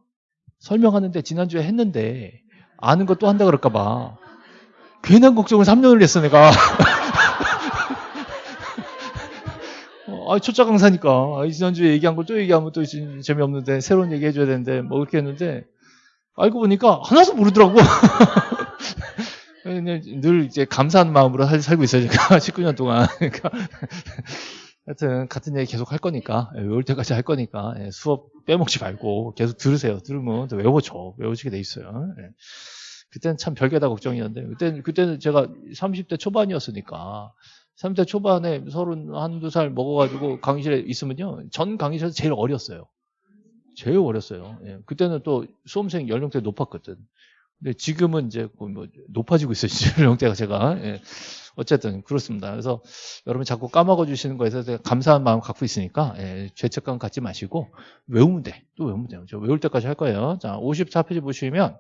설명하는데 지난주에 했는데 아는 거 또 한다 그럴까봐. 괜한 걱정을 3년을 했어, 내가. 어, 아, 초짜 강사니까. 아, 지난주에 얘기한 걸 또 얘기하면 또 재미없는데, 새로운 얘기 해줘야 되는데, 뭐 그렇게 했는데, 알고 보니까 하나도 모르더라고. 늘 이제 감사한 마음으로 살고 있어요, 제가. 19년 동안. 그러니까. 하여튼, 같은 얘기 계속 할 거니까, 예, 외울 때까지 할 거니까, 예, 수업 빼먹지 말고 계속 들으세요. 들으면 외워져. 외워지게 돼 있어요. 예. 그때는 참 별개다 걱정이었는데 그때는 그때는 제가 30대 초반이었으니까 30대 초반에 서른 한두 살 먹어가지고 강의실에 있으면요 전 강의실에서 제일 어렸어요. 제일 어렸어요. 예. 그때는 또 수험생 연령대 높았거든. 근데 지금은 이제 뭐 높아지고 있어요. 연령대가 제가. 예. 어쨌든 그렇습니다. 그래서 여러분 자꾸 까먹어 주시는 거에서 제가 감사한 마음 갖고 있으니까 예, 죄책감 갖지 마시고 외우면 돼. 또 외우면 돼요. 저 외울 때까지 할 거예요. 자, 54페이지 보시면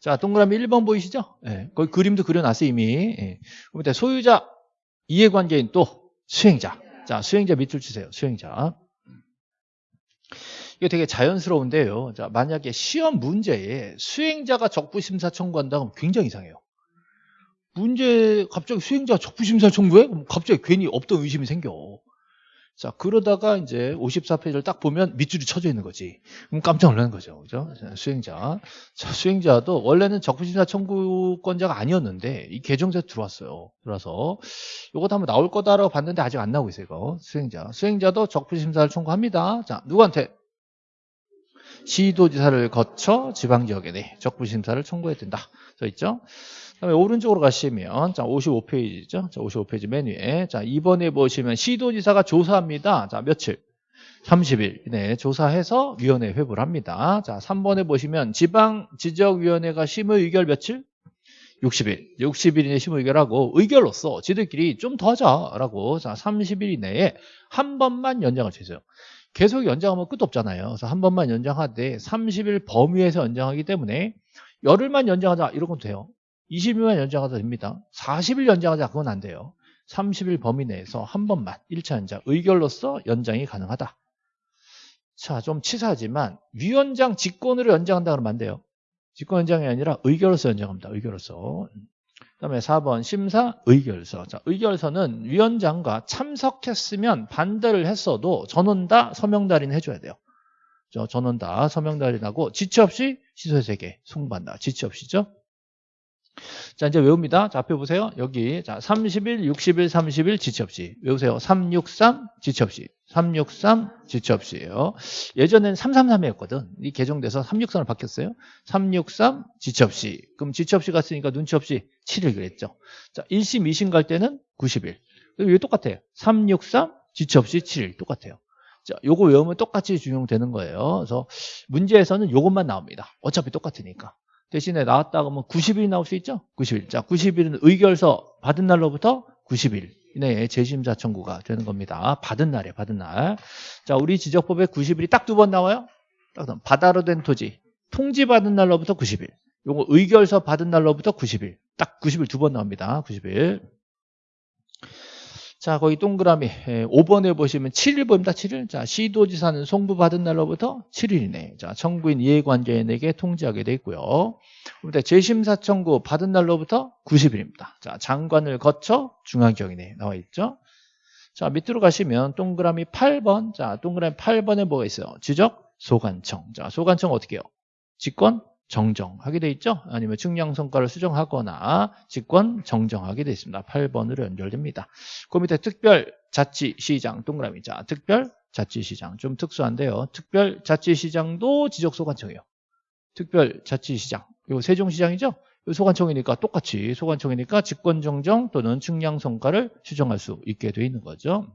자, 동그라미 1번 보이시죠? 예, 거기 그림도 그려놨어요, 이미. 예. 소유자, 이해관계인 또 수행자. 자, 수행자 밑줄 치세요. 수행자. 이게 되게 자연스러운데요. 자, 만약에 시험 문제에 수행자가 적부심사 청구한다면 굉장히 이상해요. 문제 갑자기 수행자 적부심사 청구해? 그럼 갑자기 괜히 없던 의심이 생겨. 자, 그러다가 이제 54페이지를 딱 보면 밑줄이 쳐져 있는 거지. 그럼 깜짝 놀라는 거죠. 그죠? 수행자. 자, 수행자도 원래는 적부심사 청구권자가 아니었는데 이 개정돼서 들어왔어요. 들어와서 이것도 한번 나올 거다라고 봤는데 아직 안 나오고 있어요. 이거. 수행자. 수행자도 적부심사를 청구합니다. 자, 누구한테? 시도지사를 거쳐 지방지역에 네, 적부심사를 청구해야 된다. 써 있죠? 그다음에 오른쪽으로 가시면 자 55페이지죠. 자 55페이지 맨 위에 자 2번에 보시면 시도지사가 조사합니다. 자 며칠? 30일 네, 조사해서 위원회 회부를 합니다. 자 3번에 보시면 지방 지적위원회가 심의 의결 며칠? 60일. 60일 이내 심의 의결하고 의결로서 지들끼리 좀 더 하자라고 자 30일 이내에 한 번만 연장을 주세요. 계속 연장하면 끝도 없잖아요. 그래서 한 번만 연장하되 30일 범위에서 연장하기 때문에 열흘만 연장하자 건 돼요. 20일만 연장하자 됩니다. 40일 연장하자 그건 안 돼요. 30일 범위 내에서 한 번만 1차 연장 의결로서 연장이 가능하다. 자, 좀 치사하지만 위원장 직권으로 연장한다 그러면 안 돼요. 직권 연장이 아니라 의결로서 연장합니다. 의결로서. 그다음에 4번 심사 의결서. 자, 의결서는 위원장과 참석했으면 반대를 했어도 전원 다 서명 달인 해줘야 돼요. 저 전원 다 서명 달인하고 지체 없이 시소의 세계 송반다. 지체 없이죠. 자, 이제 외웁니다. 자, 앞에 보세요. 여기. 자, 30일, 60일, 30일 지체 없이. 외우세요. 363 지체 없이. 363 지체 없이예요. 예전엔 333이었거든. 이 개정돼서 363을 바뀌었어요. 363 지체 없이. 그럼 지체 없이 갔으니까 눈치 없이 7일 그랬죠. 자, 1심, 2심 갈 때는 90일. 왜 똑같아요? 363 지체 없이 7일 똑같아요. 자, 요거 외우면 똑같이 준용되는 거예요. 그래서 문제에서는 요것만 나옵니다. 어차피 똑같으니까. 대신에 나왔다 그러면 90일 나올 수 있죠? 90일. 자, 90일은 의결서 받은 날로부터 90일 이내에 재심사 청구가 되는 겁니다. 받은 날이에요, 받은 날. 자, 우리 지적법에 90일이 딱 두 번 나와요? 딱 바다로 된 토지. 통지 받은 날로부터 90일. 요거 의결서 받은 날로부터 90일. 딱 90일 두 번 나옵니다. 90일. 자, 거기 동그라미 5번에 예, 보시면 7일 보입니다. 7일. 자, 시도지사는 송부받은 날로부터 7일이네. 자, 청구인 이해관계인에게 통지하게 돼 있고요. 그런데 재심사 청구 받은 날로부터 90일입니다. 자, 장관을 거쳐 중앙경이네 나와 있죠. 자, 밑으로 가시면 동그라미 8번. 자, 동그라미 8번에 뭐가 있어요? 지적 소관청. 자, 소관청 어떻게 해요? 직권 정정하게 돼 있죠? 아니면 측량 성과를 수정하거나 직권 정정하게 돼 있습니다. 8번으로 연결됩니다. 그 밑에 특별 자치시장 동그라미 자 특별 자치시장 좀 특수한데요. 특별 자치시장도 지적소관청이에요. 특별 자치시장 이거 세종시장이죠? 소관청이니까 똑같이 소관청이니까 직권 정정 또는 측량 성과를 수정할 수 있게 돼 있는 거죠.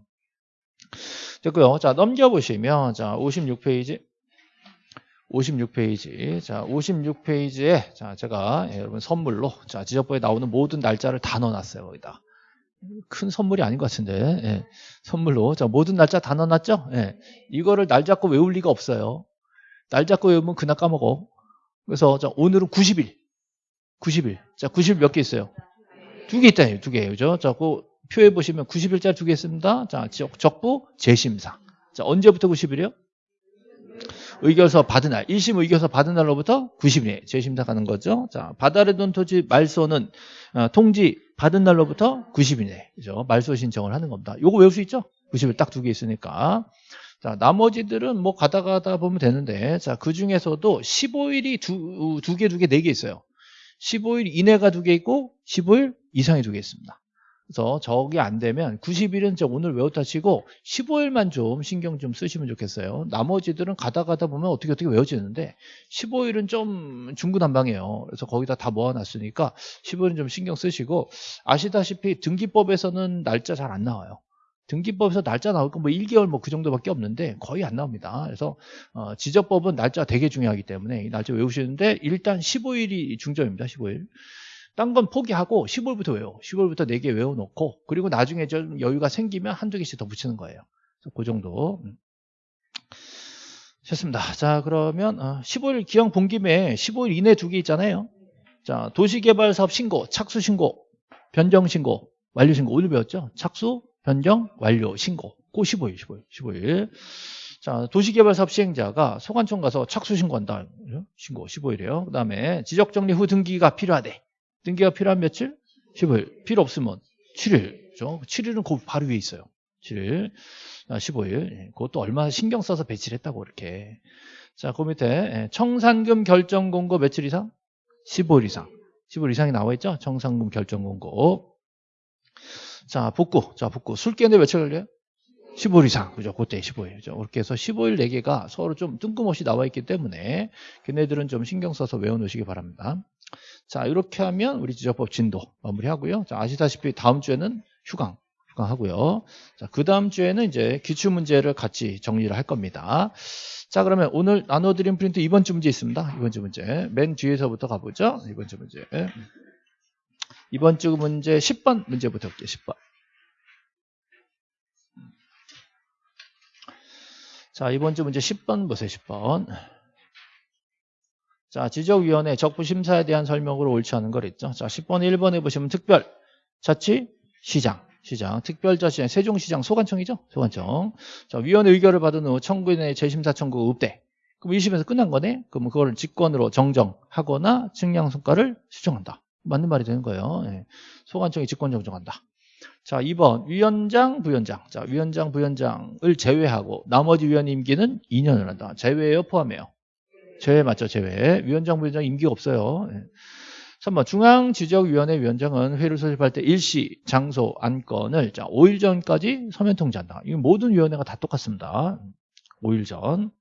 됐고요. 자 넘겨보시면 자 56페이지 56페이지. 자, 56페이지에 자, 제가 예, 여러분 선물로 자, 지적부에 나오는 모든 날짜를 다 넣어놨어요. 거기다. 큰 선물이 아닌 것 같은데 예, 선물로 자 모든 날짜 다 넣어놨죠? 예, 이거를 날 잡고 외울 리가 없어요. 날 잡고 외우면 그날 까먹어. 그래서 자, 오늘은 90일. 90일. 자, 90일 몇 개 있어요? 두 개 있다요. 두 개. 그죠? 자, 그 표에 보시면 90일짜리 두 개 있습니다. 자, 적부 재심사. 자, 언제부터 90일이요? 의결서 받은 날, 1심 의결서 받은 날로부터 90일 재심사 가는 거죠. 자, 바다를 둔 토지 말소는 어, 통지 받은 날로부터 90일 그죠? 말소 신청을 하는 겁니다. 요거 외울 수 있죠? 90일 딱 두 개 있으니까. 자, 나머지들은 뭐 가다 가다 보면 되는데, 자, 그 중에서도 15일이 두, 두 개, 두 개, 네 개 있어요. 15일 이내가 두 개 있고, 15일 이상이 두 개 있습니다. 그래서 저게 안 되면 90일은 저 오늘 외웠다 치고 15일만 좀 신경 좀 쓰시면 좋겠어요. 나머지들은 가다 가다 보면 어떻게 어떻게 외워지는데 15일은 좀 중구난방이에요. 그래서 거기다 다 모아놨으니까 15일은 좀 신경 쓰시고 아시다시피 등기법에서는 날짜 잘 안 나와요. 등기법에서 날짜 나올 건 뭐 1개월 뭐 그 정도밖에 없는데 거의 안 나옵니다. 그래서 어, 지적법은 날짜 되게 중요하기 때문에 이 날짜 외우시는데 일단 15일이 중점입니다. 15일. 딴 건 포기하고 10월부터 외워. 10월부터 4개 외워놓고 그리고 나중에 좀 여유가 생기면 한두 개씩 더 붙이는 거예요. 그 정도. 음. 좋습니다. 자 그러면 15일 어, 기왕 본 김에 15일 이내 두 개 있잖아요. 자, 도시개발사업 신고, 착수 신고, 변경 신고, 완료 신고. 오늘 배웠죠? 착수, 변경, 완료, 신고. 고 15일, 15일, 15일. 자, 도시개발사업 시행자가 소관청 가서 착수 신고한다. 신고 15일이에요. 그 다음에 지적정리 후 등기가 필요하대. 등기가 필요한 며칠? 15일. 필요 없으면 7일. 그죠? 7일은 그 바로 위에 있어요. 7일. 아, 15일. 예, 그것도 얼마나 신경 써서 배치를 했다고 이렇게. 자, 그 밑에 예, 청산금 결정 공고 며칠 이상? 15일 이상. 15일 이상이 나와 있죠? 청산금 결정 공고. 자, 복구. 자, 복구. 술 깨는데 며칠 걸려요? 15일 이상. 그죠? 그때 15일. 그죠? 그렇게 해서 15일 4개가 서로 좀 뜬금없이 나와 있기 때문에 걔네들은 좀 신경 써서 외워 놓으시기 바랍니다. 자, 이렇게 하면 우리 지적법 진도 마무리하고요. 자, 아시다시피 다음 주에는 휴강. 휴강 하고요. 자, 그 다음 주에는 이제 기출 문제를 같이 정리를 할 겁니다. 자, 그러면 오늘 나눠드린 프린트 이번 주 문제 있습니다. 이번 주 문제. 맨 뒤에서부터 가보죠. 이번 주 문제. 이번 주 문제 10번 문제부터 볼게요. 10번. 자, 이번 주 문제 10번 보세요. 10번. 자, 지적위원회 적부심사에 대한 설명으로 옳지 않은 걸 했죠. 자, 10번 1번에 보시면 특별 자치 시장 시장 특별자치장 세종시장 소관청이죠. 소관청. 자, 위원회 의결을 받은 후 청구인의 재심사 청구 없대. 그럼 1심에서 끝난 거네. 그럼 그거를 직권으로 정정하거나 측량 성과를 수정한다. 맞는 말이 되는 거예요. 예. 소관청이 직권 정정한다. 자, 2번 위원장, 부위원장. 자, 위원장, 부위원장을 제외하고 나머지 위원 임기는 2년을 한다. 제외예요, 포함해요. 제외 맞죠, 제외. 위원장, 부위원장 임기가 없어요. 예. 3번 중앙지적위원회 위원장은 회의를 소집할 때 일시, 장소, 안건을 자 5일 전까지 서면 통지한다. 이 모든 위원회가 다 똑같습니다. 5일 전.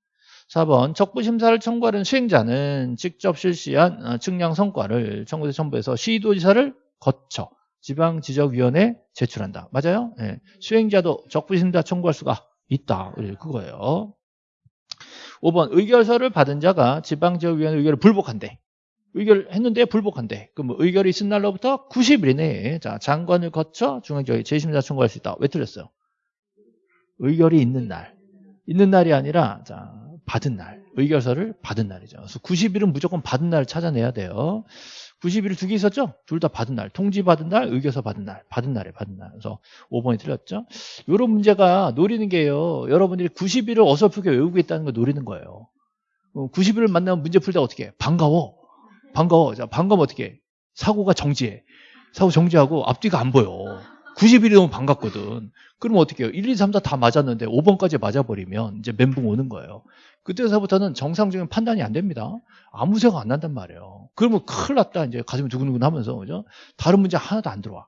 4번 적부심사를 청구하는 수행자는 직접 실시한 어, 측량 성과를 청구대 첨부해서 시도지사를 거쳐 지방지적위원회에 제출한다. 맞아요? 네. 수행자도 적부심사 청구할 수가 있다. 그거예요. 5번 의결서를 받은 자가 지방지역위원회 의결을 불복한대. 의결했는데 불복한대. 그럼 뭐 의결이 있은 날로부터 90일 이내에 자 장관을 거쳐 중앙지역에 재심사 청구할 수 있다. 왜 틀렸어요? 의결이 있는 날. 있는 날이 아니라 자 받은 날. 의결서를 받은 날이죠. 그래서 90일은 무조건 받은 날을 찾아내야 돼요. 90일 두개 있었죠? 둘 다 받은 날. 통지 받은 날, 의결서 받은 날. 받은 날에 받은 날. 그래서 5번이 틀렸죠? 이런 문제가 노리는 게요. 여러분들이 90일을 어설프게 외우고 있다는 걸 노리는 거예요. 90일을 만나면 문제 풀때 어떻게 해? 반가워. 반가워. 자, 반가우면 어떻게 해? 사고가 정지해. 사고 정지하고 앞뒤가 안 보여. 90일이 너무 반갑거든. 그러면 어떻게 해요? 1, 2, 3, 4 다 맞았는데 5번까지 맞아버리면 이제 멘붕 오는 거예요. 그때서부터는 정상적인 판단이 안 됩니다. 아무 생각 안 난단 말이에요. 그러면 큰일 났다. 이제 가슴이 두근두근 하면서, 그죠? 다른 문제 하나도 안 들어와.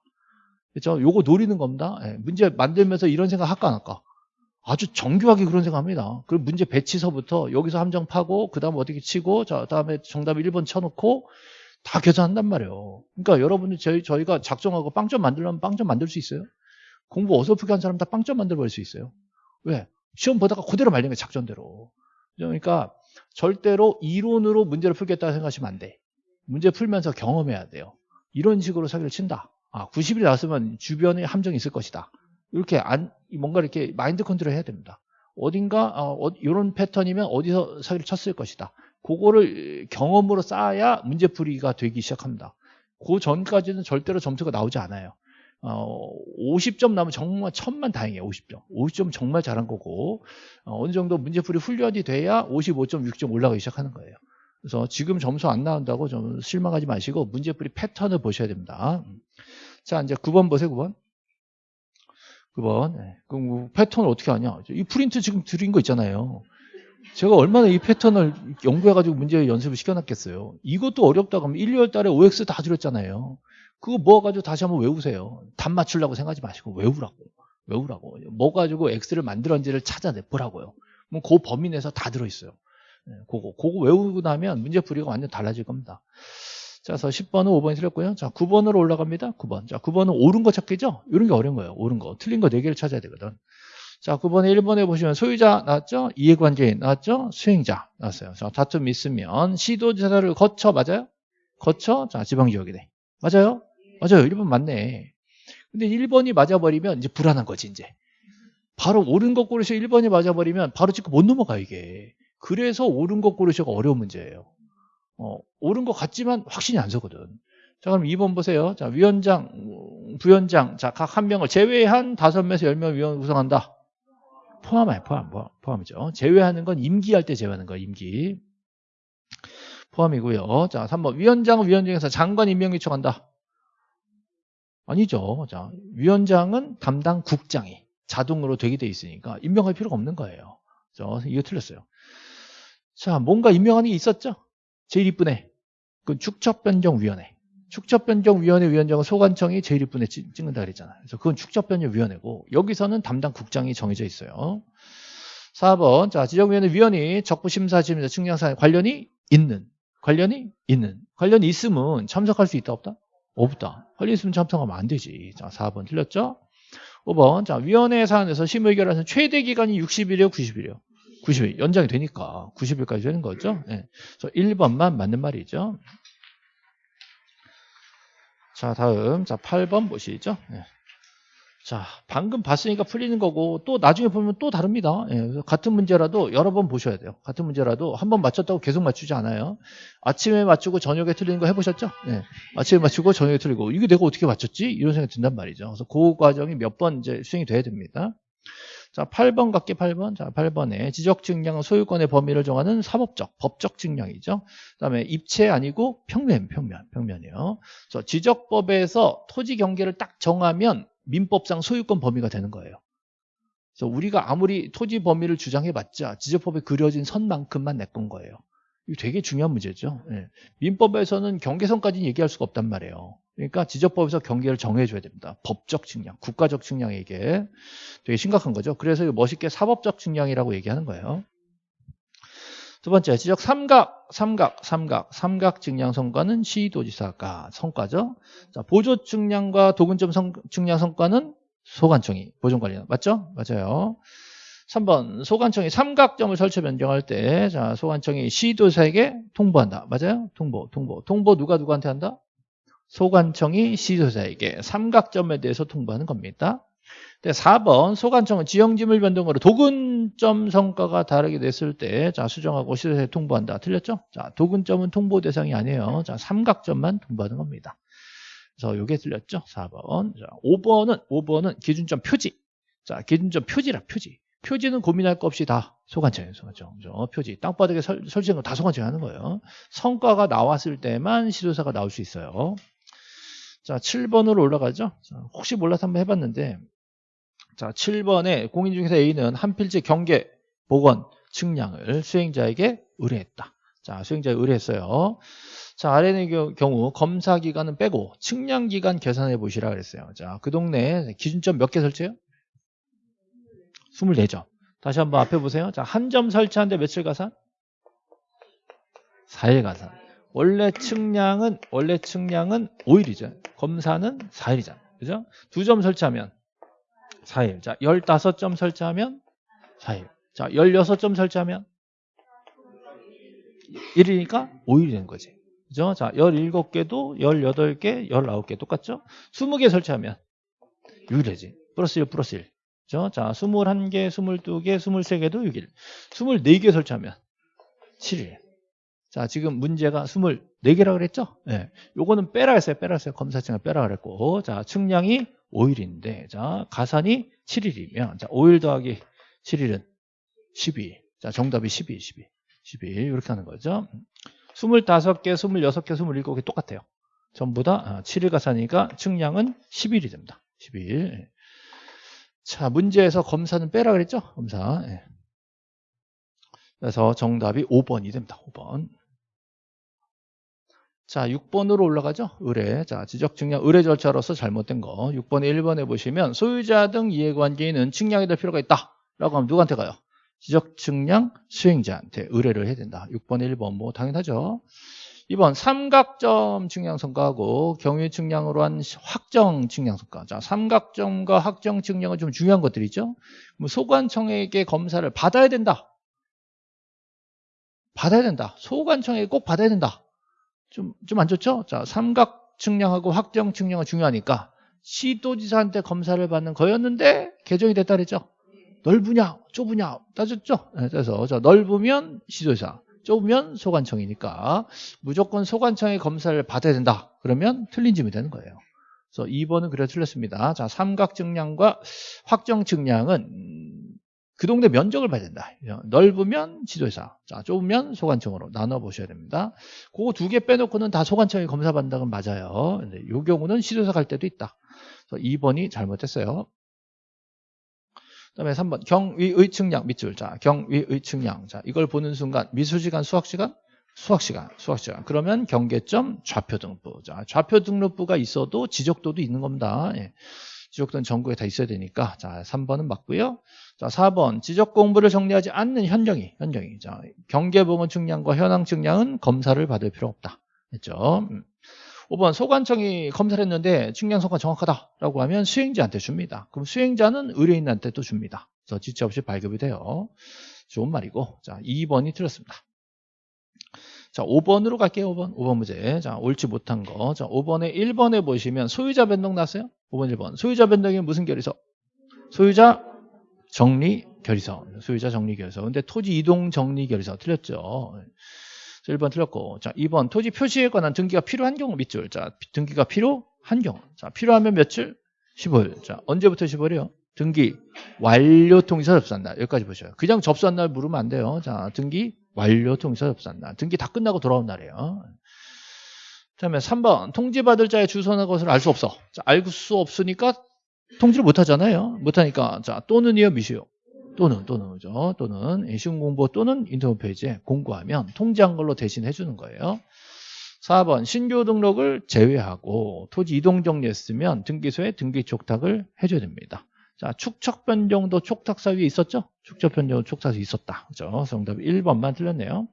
그죠? 요거 노리는 겁니다. 예, 문제 만들면서 이런 생각 할까 안 할까? 아주 정교하게 그런 생각합니다. 그럼 문제 배치서부터 여기서 함정 파고 그 다음에 어떻게 치고 자 다음에 정답 1번 쳐놓고 다 계산한단 말이에요. 그러니까 여러분들 저희 저희가 작정하고 빵점 만들려면 빵점 만들 수 있어요. 공부 어설프게 한 사람 다 빵점 만들어 버릴 수 있어요. 왜? 시험 보다가 그대로 말린 거예요. 작전대로. 그러니까 절대로 이론으로 문제를 풀겠다 생각하시면 안 돼. 문제 풀면서 경험해야 돼요. 이런 식으로 사기를 친다. 아, 90일 나왔으면 주변에 함정이 있을 것이다. 이렇게 안, 뭔가 이렇게 마인드 컨트롤 해야 됩니다. 어딘가, 어, 이런 패턴이면 어디서 사기를 쳤을 것이다. 그거를 경험으로 쌓아야 문제풀이가 되기 시작합니다. 그 전까지는 절대로 점수가 나오지 않아요. 어, 50점 나오면 정말 천만 다행이에요. 50점. 50점 정말 잘한 거고 어, 어느 정도 문제풀이 훈련이 돼야 55점, 6점 올라가기 시작하는 거예요. 그래서 지금 점수 안 나온다고 좀 실망하지 마시고 문제풀이 패턴을 보셔야 됩니다. 자, 이제 9번 보세요. 9번. 9번. 그럼 뭐 패턴을 어떻게 하냐? 이 프린트 지금 드린 거 있잖아요. 제가 얼마나 이 패턴을 연구해가지고 문제 연습을 시켜놨겠어요. 이것도 어렵다고 하면 1, 2월 달에 OX 다 드렸잖아요. 그거 모아가지고 다시 한번 외우세요. 답 맞추려고 생각하지 마시고 외우라고. 외우라고. 뭐 가지고 X를 만들었는지를 찾아내보라고요. 뭐그 범위 내에서 다 들어있어요. 네, 그거, 그거 외우고 나면 문제 풀이가 완전 달라질 겁니다. 자, 그래서 10번은 5번이 틀렸고요. 자, 9번으로 올라갑니다. 9번. 자, 9번은 옳은 거 찾기죠? 이런 게 어려운 거예요. 옳은 거. 틀린 거 4개를 찾아야 되거든. 자, 9번에 1번에 보시면 소유자 나왔죠? 이해관계인 나왔죠? 수행자 나왔어요. 자, 다툼 있으면 시도지사를 거쳐, 맞아요? 거쳐, 자, 지방지역이네. 맞아요? 맞아요. 1번 맞네. 근데 1번이 맞아버리면 이제 불안한 거지, 이제. 바로 옳은 것 고르셔 1번이 맞아버리면 바로 찍고 못 넘어가, 이게. 그래서 옳은 것 고르셔가 어려운 문제예요. 어, 옳은 것 같지만 확신이 안 서거든. 자, 그럼 2번 보세요. 자, 위원장, 부위원장, 자, 각 한 명을 제외한 5명에서 10명 위원 구성한다. 포함해, 포함, 포함, 포함이죠. 제외하는 건 임기할 때 제외하는 거야, 임기. 포함이고요. 자, 3번. 위원장은 위원장에서 장관 임명 요청한다. 아니죠. 자, 위원장은 담당 국장이 자동으로 되게 돼 있으니까 임명할 필요가 없는 거예요. 자, 이거 틀렸어요. 자, 뭔가 임명하는 게 있었죠? 제일 이쁘네. 그 축적변경위원회. 축적변경위원회 위원장은 소관청이 제일 이쁘네 찍는다 그랬잖아요. 그래서 그건 축적변경위원회고 여기서는 담당 국장이 정해져 있어요. 4번. 자, 지정위원회 위원이 적부심사팀에서 측량사에 관련이 있는. 관련이 있는. 관련이 있으면 참석할 수 있다 없다? 없다. 관련 있으면 참석하면 안 되지. 자, 4번 틀렸죠? 5번. 자, 위원회 사안에서 심의 결하는 최대 기간이 60일이요, 90일이요? 90일. 연장이 되니까 90일까지 되는 거죠. 네. 그래서 1번만 맞는 말이죠. 자, 다음. 자, 8번 보시죠. 네. 자, 방금 봤으니까 풀리는 거고 또 나중에 보면 또 다릅니다. 예, 같은 문제라도 여러 번 보셔야 돼요. 같은 문제라도 한 번 맞췄다고 계속 맞추지 않아요. 아침에 맞추고 저녁에 틀리는 거 해보셨죠? 예, 아침에 맞추고 저녁에 틀리고 이게 내가 어떻게 맞췄지? 이런 생각이 든단 말이죠. 그래서 그 과정이 몇 번 이제 수행이 돼야 됩니다. 자, 8번 갈게 8번. 자, 8번에 지적 증량은 소유권의 범위를 정하는 사법적, 법적 증량이죠. 그다음에 입체 아니고 평면, 평면, 평면이요. 그래서 지적법에서 토지 경계를 딱 정하면 민법상 소유권 범위가 되는 거예요. 그래서 우리가 아무리 토지 범위를 주장해 봤자 지적법에 그려진 선만큼만 내건 거예요. 이거 되게 중요한 문제죠. 예. 민법에서는 경계선까지는 얘기할 수가 없단 말이에요. 그러니까 지적법에서 경계를 정해줘야 됩니다. 법적 측량, 국가적 측량에게 되게 심각한 거죠. 그래서 멋있게 사법적 측량이라고 얘기하는 거예요. 두 번째, 지적 삼각, 삼각, 삼각, 삼각 증량 성과는 시도지사가 성과죠. 자, 보조 증량과 도근점 성, 증량 성과는 소관청이 보존관리 맞죠? 맞아요. 3번 소관청이 삼각점을 설치 변경할 때 자, 소관청이 시도사에게 통보한다. 맞아요? 통보, 통보. 통보 누가 누구한테 한다? 소관청이 시도사에게 삼각점에 대해서 통보하는 겁니다. 4번 소관청은 지형지물 변동으로 도근점 성과가 다르게 됐을 때 자, 수정하고 시도에 통보한다. 틀렸죠? 자, 도근점은 통보 대상이 아니에요. 자, 삼각점만 통보하는 겁니다. 그래서 이게 틀렸죠? 4번. 자, 5번은 5번은 기준점 표지. 자, 기준점 표지라 표지. 표지는 고민할 거 없이 다 소관청이에요. 소관청. 그죠? 표지. 땅바닥에 설, 설치한 거다 소관청이 하는 거예요. 성과가 나왔을 때만 시도사가 나올 수 있어요. 자, 7번으로 올라가죠. 자, 혹시 몰라서 한번 해봤는데 자, 7번에 공인중개사 A는 한 필지 경계, 복원, 측량을 수행자에게 의뢰했다. 자, 수행자에 의뢰했어요. 자, 아래의 경우 검사 기간은 빼고 측량 기간 계산해 보시라 그랬어요. 자, 그 동네 기준점 몇 개 설치해요? 24점. 다시 한번 앞에 보세요. 자, 한 점 설치하는데 며칠 가산? 4일 가산. 원래 측량은 원래 측량은 5일이죠. 검사는 4일이잖아요. 그죠? 두 점 설치하면 4일. 자, 15점 설치하면 4일. 자, 16점 설치하면 1이니까 5일이 되는 거지. 그죠? 자, 17개도 18개, 19개 똑같죠? 20개 설치하면 6일이지. 플러스 1, 플러스 1. 그죠? 자, 21개, 22개, 23개도 6일. 24개 설치하면 7일. 자, 지금 문제가 24개라고 그랬죠? 예. 네. 요거는 빼라 했어요. 빼라 했어요. 검사증을 빼라 그랬고. 자, 측량이 5일인데, 자, 가산이 7일이면, 자, 5일 더하기 7일은 12일. 자, 정답이 12일, 12일. 12일. 이렇게 하는 거죠. 25개, 26개, 27개 똑같아요. 전부 다 7일 아, 가산이니까 측량은 10일이 됩니다. 10일. 자, 문제에서 검사는 빼라 그랬죠? 검사. 예. 그래서 정답이 5번이 됩니다. 5번. 자, 6번으로 올라가죠? 의뢰. 자, 지적 측량 의뢰 절차로서 잘못된 거. 6번에 1번에 보시면 소유자 등 이해관계인은 측량이 될 필요가 있다. 라고 하면 누구한테 가요? 지적 측량 수행자한테 의뢰를 해야 된다. 6번에 1번 뭐 당연하죠. 2번 삼각점 측량 성과하고 경유 측량으로 한 확정 측량 성과. 자, 삼각점과 확정 측량은 좀 중요한 것들이죠. 뭐 소관청에게 검사를 받아야 된다. 받아야 된다. 소관청에게 꼭 받아야 된다. 좀, 좀 안 좋죠? 자, 삼각 측량하고 확정 측량은 중요하니까 시도지사한테 검사를 받는 거였는데 개정이 됐다 그랬죠? 넓으냐, 좁으냐 따졌죠? 네, 그래서 자, 넓으면 시도지사, 좁으면 소관청이니까 무조건 소관청의 검사를 받아야 된다. 그러면 틀린 질문이 되는 거예요. 그래서 2번은 그래 틀렸습니다. 자, 삼각 증량과 확정 증량은 음, 그 동네 면적을 봐야 된다. 넓으면 지도사, 자, 좁으면 소관청으로 나눠 보셔야 됩니다. 그거 두 개 빼놓고는 다 소관청이 검사받는다는 건 맞아요. 근데 이 경우는 시도사 갈 때도 있다. 그래서 2번이 잘못했어요. 그다음에 3번 경위의 측량 밑줄. 자, 경위의 측량. 자, 이걸 보는 순간 미술 시간, 수학 시간, 수학 시간, 수학 시간. 그러면 경계점 좌표 등록부. 자, 좌표 등록부가 있어도 지적도도 있는 겁니다. 예. 지적도는 전국에 다 있어야 되니까. 자, 3번은 맞고요. 자, 4번 지적 공부를 정리하지 않는 현정이, 현정이. 자, 경계부문 측량과 현황 측량은 검사를 받을 필요 없다. 했죠. 음. 5번 소관청이 검사를 했는데 측량 성과 정확하다라고 하면 수행자한테 줍니다. 그럼 수행자는 의뢰인한테 또 줍니다. 그래서 지체 없이 발급이 돼요. 좋은 말이고 자 2번이 틀렸습니다. 자 5번으로 갈게요. 5번 5번 문제 자 옳지 못한 거. 자 5번에 1번에 보시면 소유자 변동 났어요. 5번 1번 소유자 변동이 무슨 결의서? 소유자 정리 결의서 소유자 정리 결의서 근데 토지 이동 정리 결의서 틀렸죠. 1번 틀렸고 자 2번 토지 표시에 관한 등기가 필요한 경우 밑줄. 자 등기가 필요한 경우. 자 필요하면 며칠? 15일. 자 언제부터 15일이요? 등기 완료 통지서 접수한 날 여기까지 보셔요. 그냥 접수한 날 물으면 안 돼요. 자 등기 완료 통지서 접수한 날 등기 다 끝나고 돌아온 날이에요. 다음에 3번 통지받을 자의 주소나 것을 알 수 없어. 자, 알 수 없으니까 통지를 못 하잖아요. 못 하니까 자 또는이요 미시요 또는 또는 그죠? 또는 시험 공부 또는 인터넷 페이지에 공고하면 통지한 걸로 대신 해 주는 거예요. 4번 신규 등록을 제외하고 토지 이동 정리했으면 등기소에 등기 촉탁을 해줘야 됩니다. 자 축척 변경도 촉탁사 위에 있었죠? 축척 변경 촉탁사 있었다. 그죠? 정답 1번만 틀렸네요.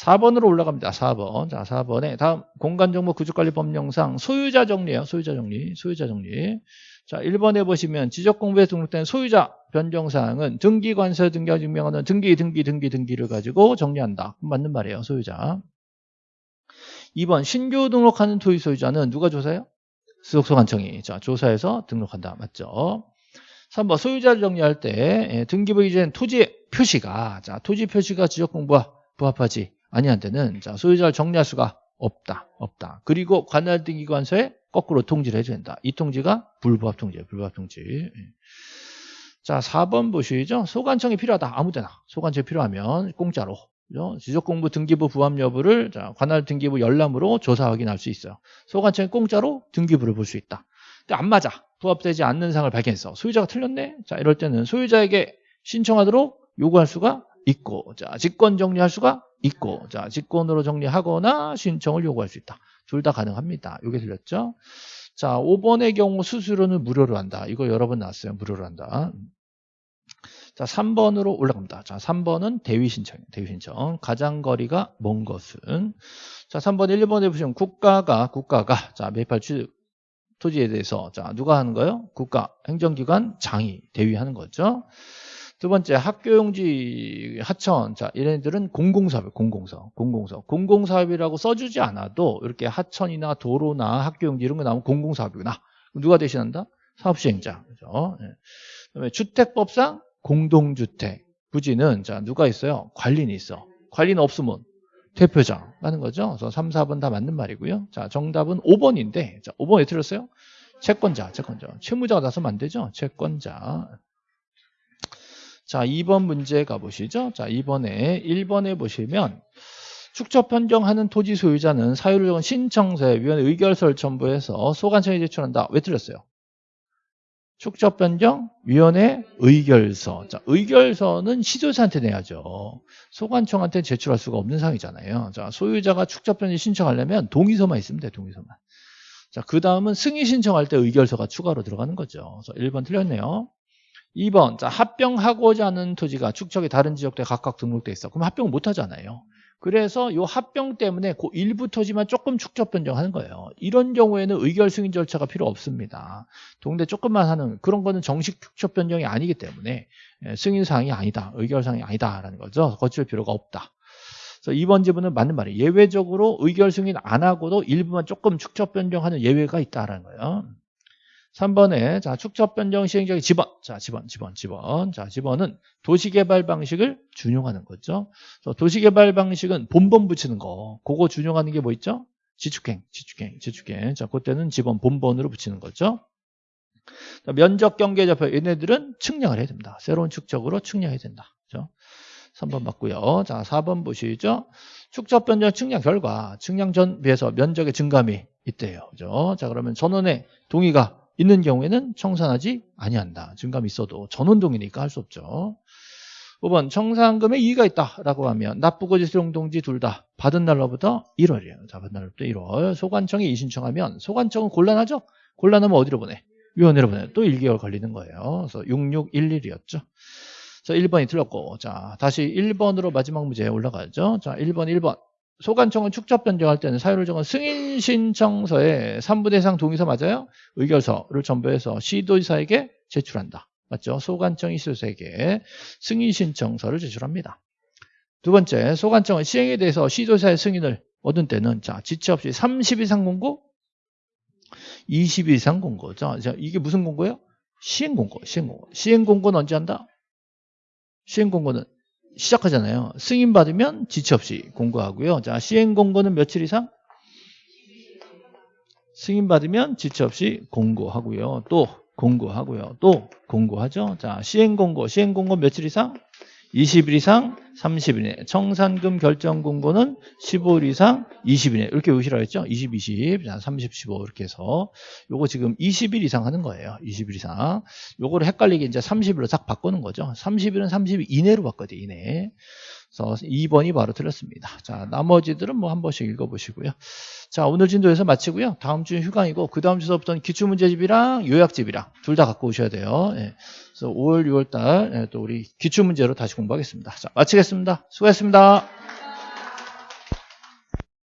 4번으로 올라갑니다. 4번. 자, 4번에 다음 공간정보 구조관리법령상 소유자 정리예요. 소유자 정리. 소유자 정리. 자, 1번에 보시면 지적공부에 등록된 소유자 변경사항은 등기관세 등기가 증명하는 등기, 등기, 등기, 등기를 가지고 정리한다. 맞는 말이에요. 소유자. 2번 신규 등록하는 토지 소유자는 누가 조사해요? 수속소관청이 자, 조사해서 등록한다. 맞죠? 3번 소유자를 정리할 때 예, 등기부 이전 토지 표시가 자, 토지 표시가 지적공부와 부합하지 아니한 때는 자, 소유자를 정리할 수가 없다. 없다. 그리고 관할 등기관서에 거꾸로 통지를 해줘야 된다. 이 통지가 불부합 통지예요. 불부합 통지. 예. 자, 4번 보시죠. 소관청이 필요하다. 아무 데나. 소관청이 필요하면 공짜로. 지적공부 등기부 부합 여부를 자, 관할 등기부 열람으로 조사 확인할 수 있어요. 소관청이 공짜로 등기부를 볼 수 있다. 근데 안 맞아. 부합되지 않는 상을 발견했어. 소유자가 틀렸네? 자, 이럴 때는 소유자에게 신청하도록 요구할 수가 있고, 자, 직권 정리할 수가 있고, 자, 직권으로 정리하거나 신청을 요구할 수 있다. 둘 다 가능합니다. 이게 들렸죠? 자, 5번의 경우 수수료는 무료로 한다. 이거 여러 번 나왔어요. 무료로 한다. 자, 3번으로 올라갑니다. 자, 3번은 대위 신청. 대위 신청. 가장 거리가 먼 것은 자, 3번 1번에 보시면 국가가 국가가 자, 매입할 취득 토지에 대해서 자, 누가 하는 거예요? 국가 행정기관 장이 대위하는 거죠. 두 번째 학교용지 하천. 자 얘네들은 공공사업 공공사업 공공사업. 공공사업이라고 써주지 않아도 이렇게 하천이나 도로나 학교용지 이런 거 나오면 공공사업이구나. 누가 대신한다? 사업시행자. 그죠? 네. 그다음에 주택법상 공동주택. 부지는 자 누가 있어요? 관리인이 있어. 관리는 없으면 대표장 하는 거죠. 그래서 3, 4번 다 맞는 말이고요. 자 정답은 5번인데 자 5번에 틀렸어요? 채권자 채권자. 채무자가 나서면 안 되죠? 채권자 자, 2번 문제 가보시죠. 자, 2번에 1번에 보시면 축적 변경하는 토지 소유자는 사유를 적은 신청서에 위원회 의결서를 첨부해서 소관청에 제출한다. 왜 틀렸어요? 축적 변경 위원회 의결서. 자, 의결서는 시도자한테 내야죠. 소관청한테 제출할 수가 없는 상황이잖아요. 자, 소유자가 축적 변경 신청하려면 동의서만 있으면 돼. 동의서만. 자, 그 다음은 승인 신청할 때 의결서가 추가로 들어가는 거죠. 그래서 1번 틀렸네요. 2번 자 합병하고자 하는 토지가 축척이 다른 지역에 각각 등록돼 있어. 그럼 합병을 못 하잖아요. 그래서 이 합병 때문에 그 일부 토지만 조금 축적 변경하는 거예요. 이런 경우에는 의결 승인 절차가 필요 없습니다. 동네 조금만 하는 그런 거는 정식 축적 변경이 아니기 때문에 예, 승인 사항이 아니다. 의결 사항이 아니다라는 거죠. 거칠 필요가 없다. 그래서 2번 지문은 맞는 말이에요. 예외적으로 의결 승인 안 하고도 일부만 조금 축적 변경하는 예외가 있다라는 거예요. 3번에 자 축적 변경 시행령의 지번 자 지번 지번 지번 자 지번은 도시개발 방식을 준용하는 거죠. 도시개발 방식은 본번 붙이는 거 그거 준용하는 게 뭐 있죠? 지축행 지축행 지축행 자 그때는 지번 본번으로 붙이는 거죠. 자, 면적 경계 좌표 얘네들은 측량을 해야 됩니다. 새로운 축적으로 측량해야 된다. 그죠? 3번 맞고요. 자 4번 보시죠. 축적 변경 측량 결과 측량 전 비해서 면적의 증감이 있대요. 그죠? 자 그러면 전원의 동의가 있는 경우에는 청산하지 아니한다. 증감이 있어도 전원동이니까 할 수 없죠. 5번 청산금에 이의가 있다라고 하면 납부고지 수용동지 둘 다 받은 날로부터 1월이에요. 자, 받은 날로부터 1월. 소관청에 이신청하면 소관청은 곤란하죠? 곤란하면 어디로 보내? 위원회로 보내. 또 1개월 걸리는 거예요. 그래서 6611이었죠. 자, 1번이 틀렸고. 자, 다시 1번으로 마지막 문제 올라가죠. 자, 1번, 1번. 소관청은 축적 변경할 때는 사유를 정한 승인 신청서에 3부 대상 동의서 맞아요? 의결서를 첨부해서 시도지사에게 제출한다. 맞죠? 소관청이 시도지사에게 승인 신청서를 제출합니다. 두 번째, 소관청은 시행에 대해서 시도지사의 승인을 얻은 때는 자 지체 없이 30일 이상 공고, 20일 이상 공고죠. 자, 이게 무슨 공고예요? 시행 공고, 시행 공고. 시행 공고는 언제 한다? 시행 공고는 시작하잖아요. 승인 받으면 지체 없이 공고하고요. 자, 시행 공고는 며칠 이상? 승인 받으면 지체 없이 공고하고요. 또 공고하고요. 또 공고하죠. 자, 시행 공고, 시행 공고 며칠 이상? 20일 이상 30일 이내. 청산금 결정 공고는 15일 이상 20일 이내. 이렇게 오시라 했죠? 20, 20, 30, 15 이렇게 해서 요거 지금 20일 이상 하는 거예요. 20일 이상. 요거를 헷갈리게 이제 30일로 딱 바꾸는 거죠. 30일은 30일 이내로 바꿔야 돼, 이내. 그래서 2번이 바로 틀렸습니다. 자, 나머지들은 뭐 한 번씩 읽어보시고요. 자, 오늘 진도에서 마치고요. 다음 주는 휴강이고, 그 다음 주서부터는 기출문제집이랑 요약집이랑 둘 다 갖고 오셔야 돼요. 예. 그래서 5월, 6월 달 또 우리 기출 문제로 다시 공부하겠습니다. 자, 마치겠습니다. 수고했습니다.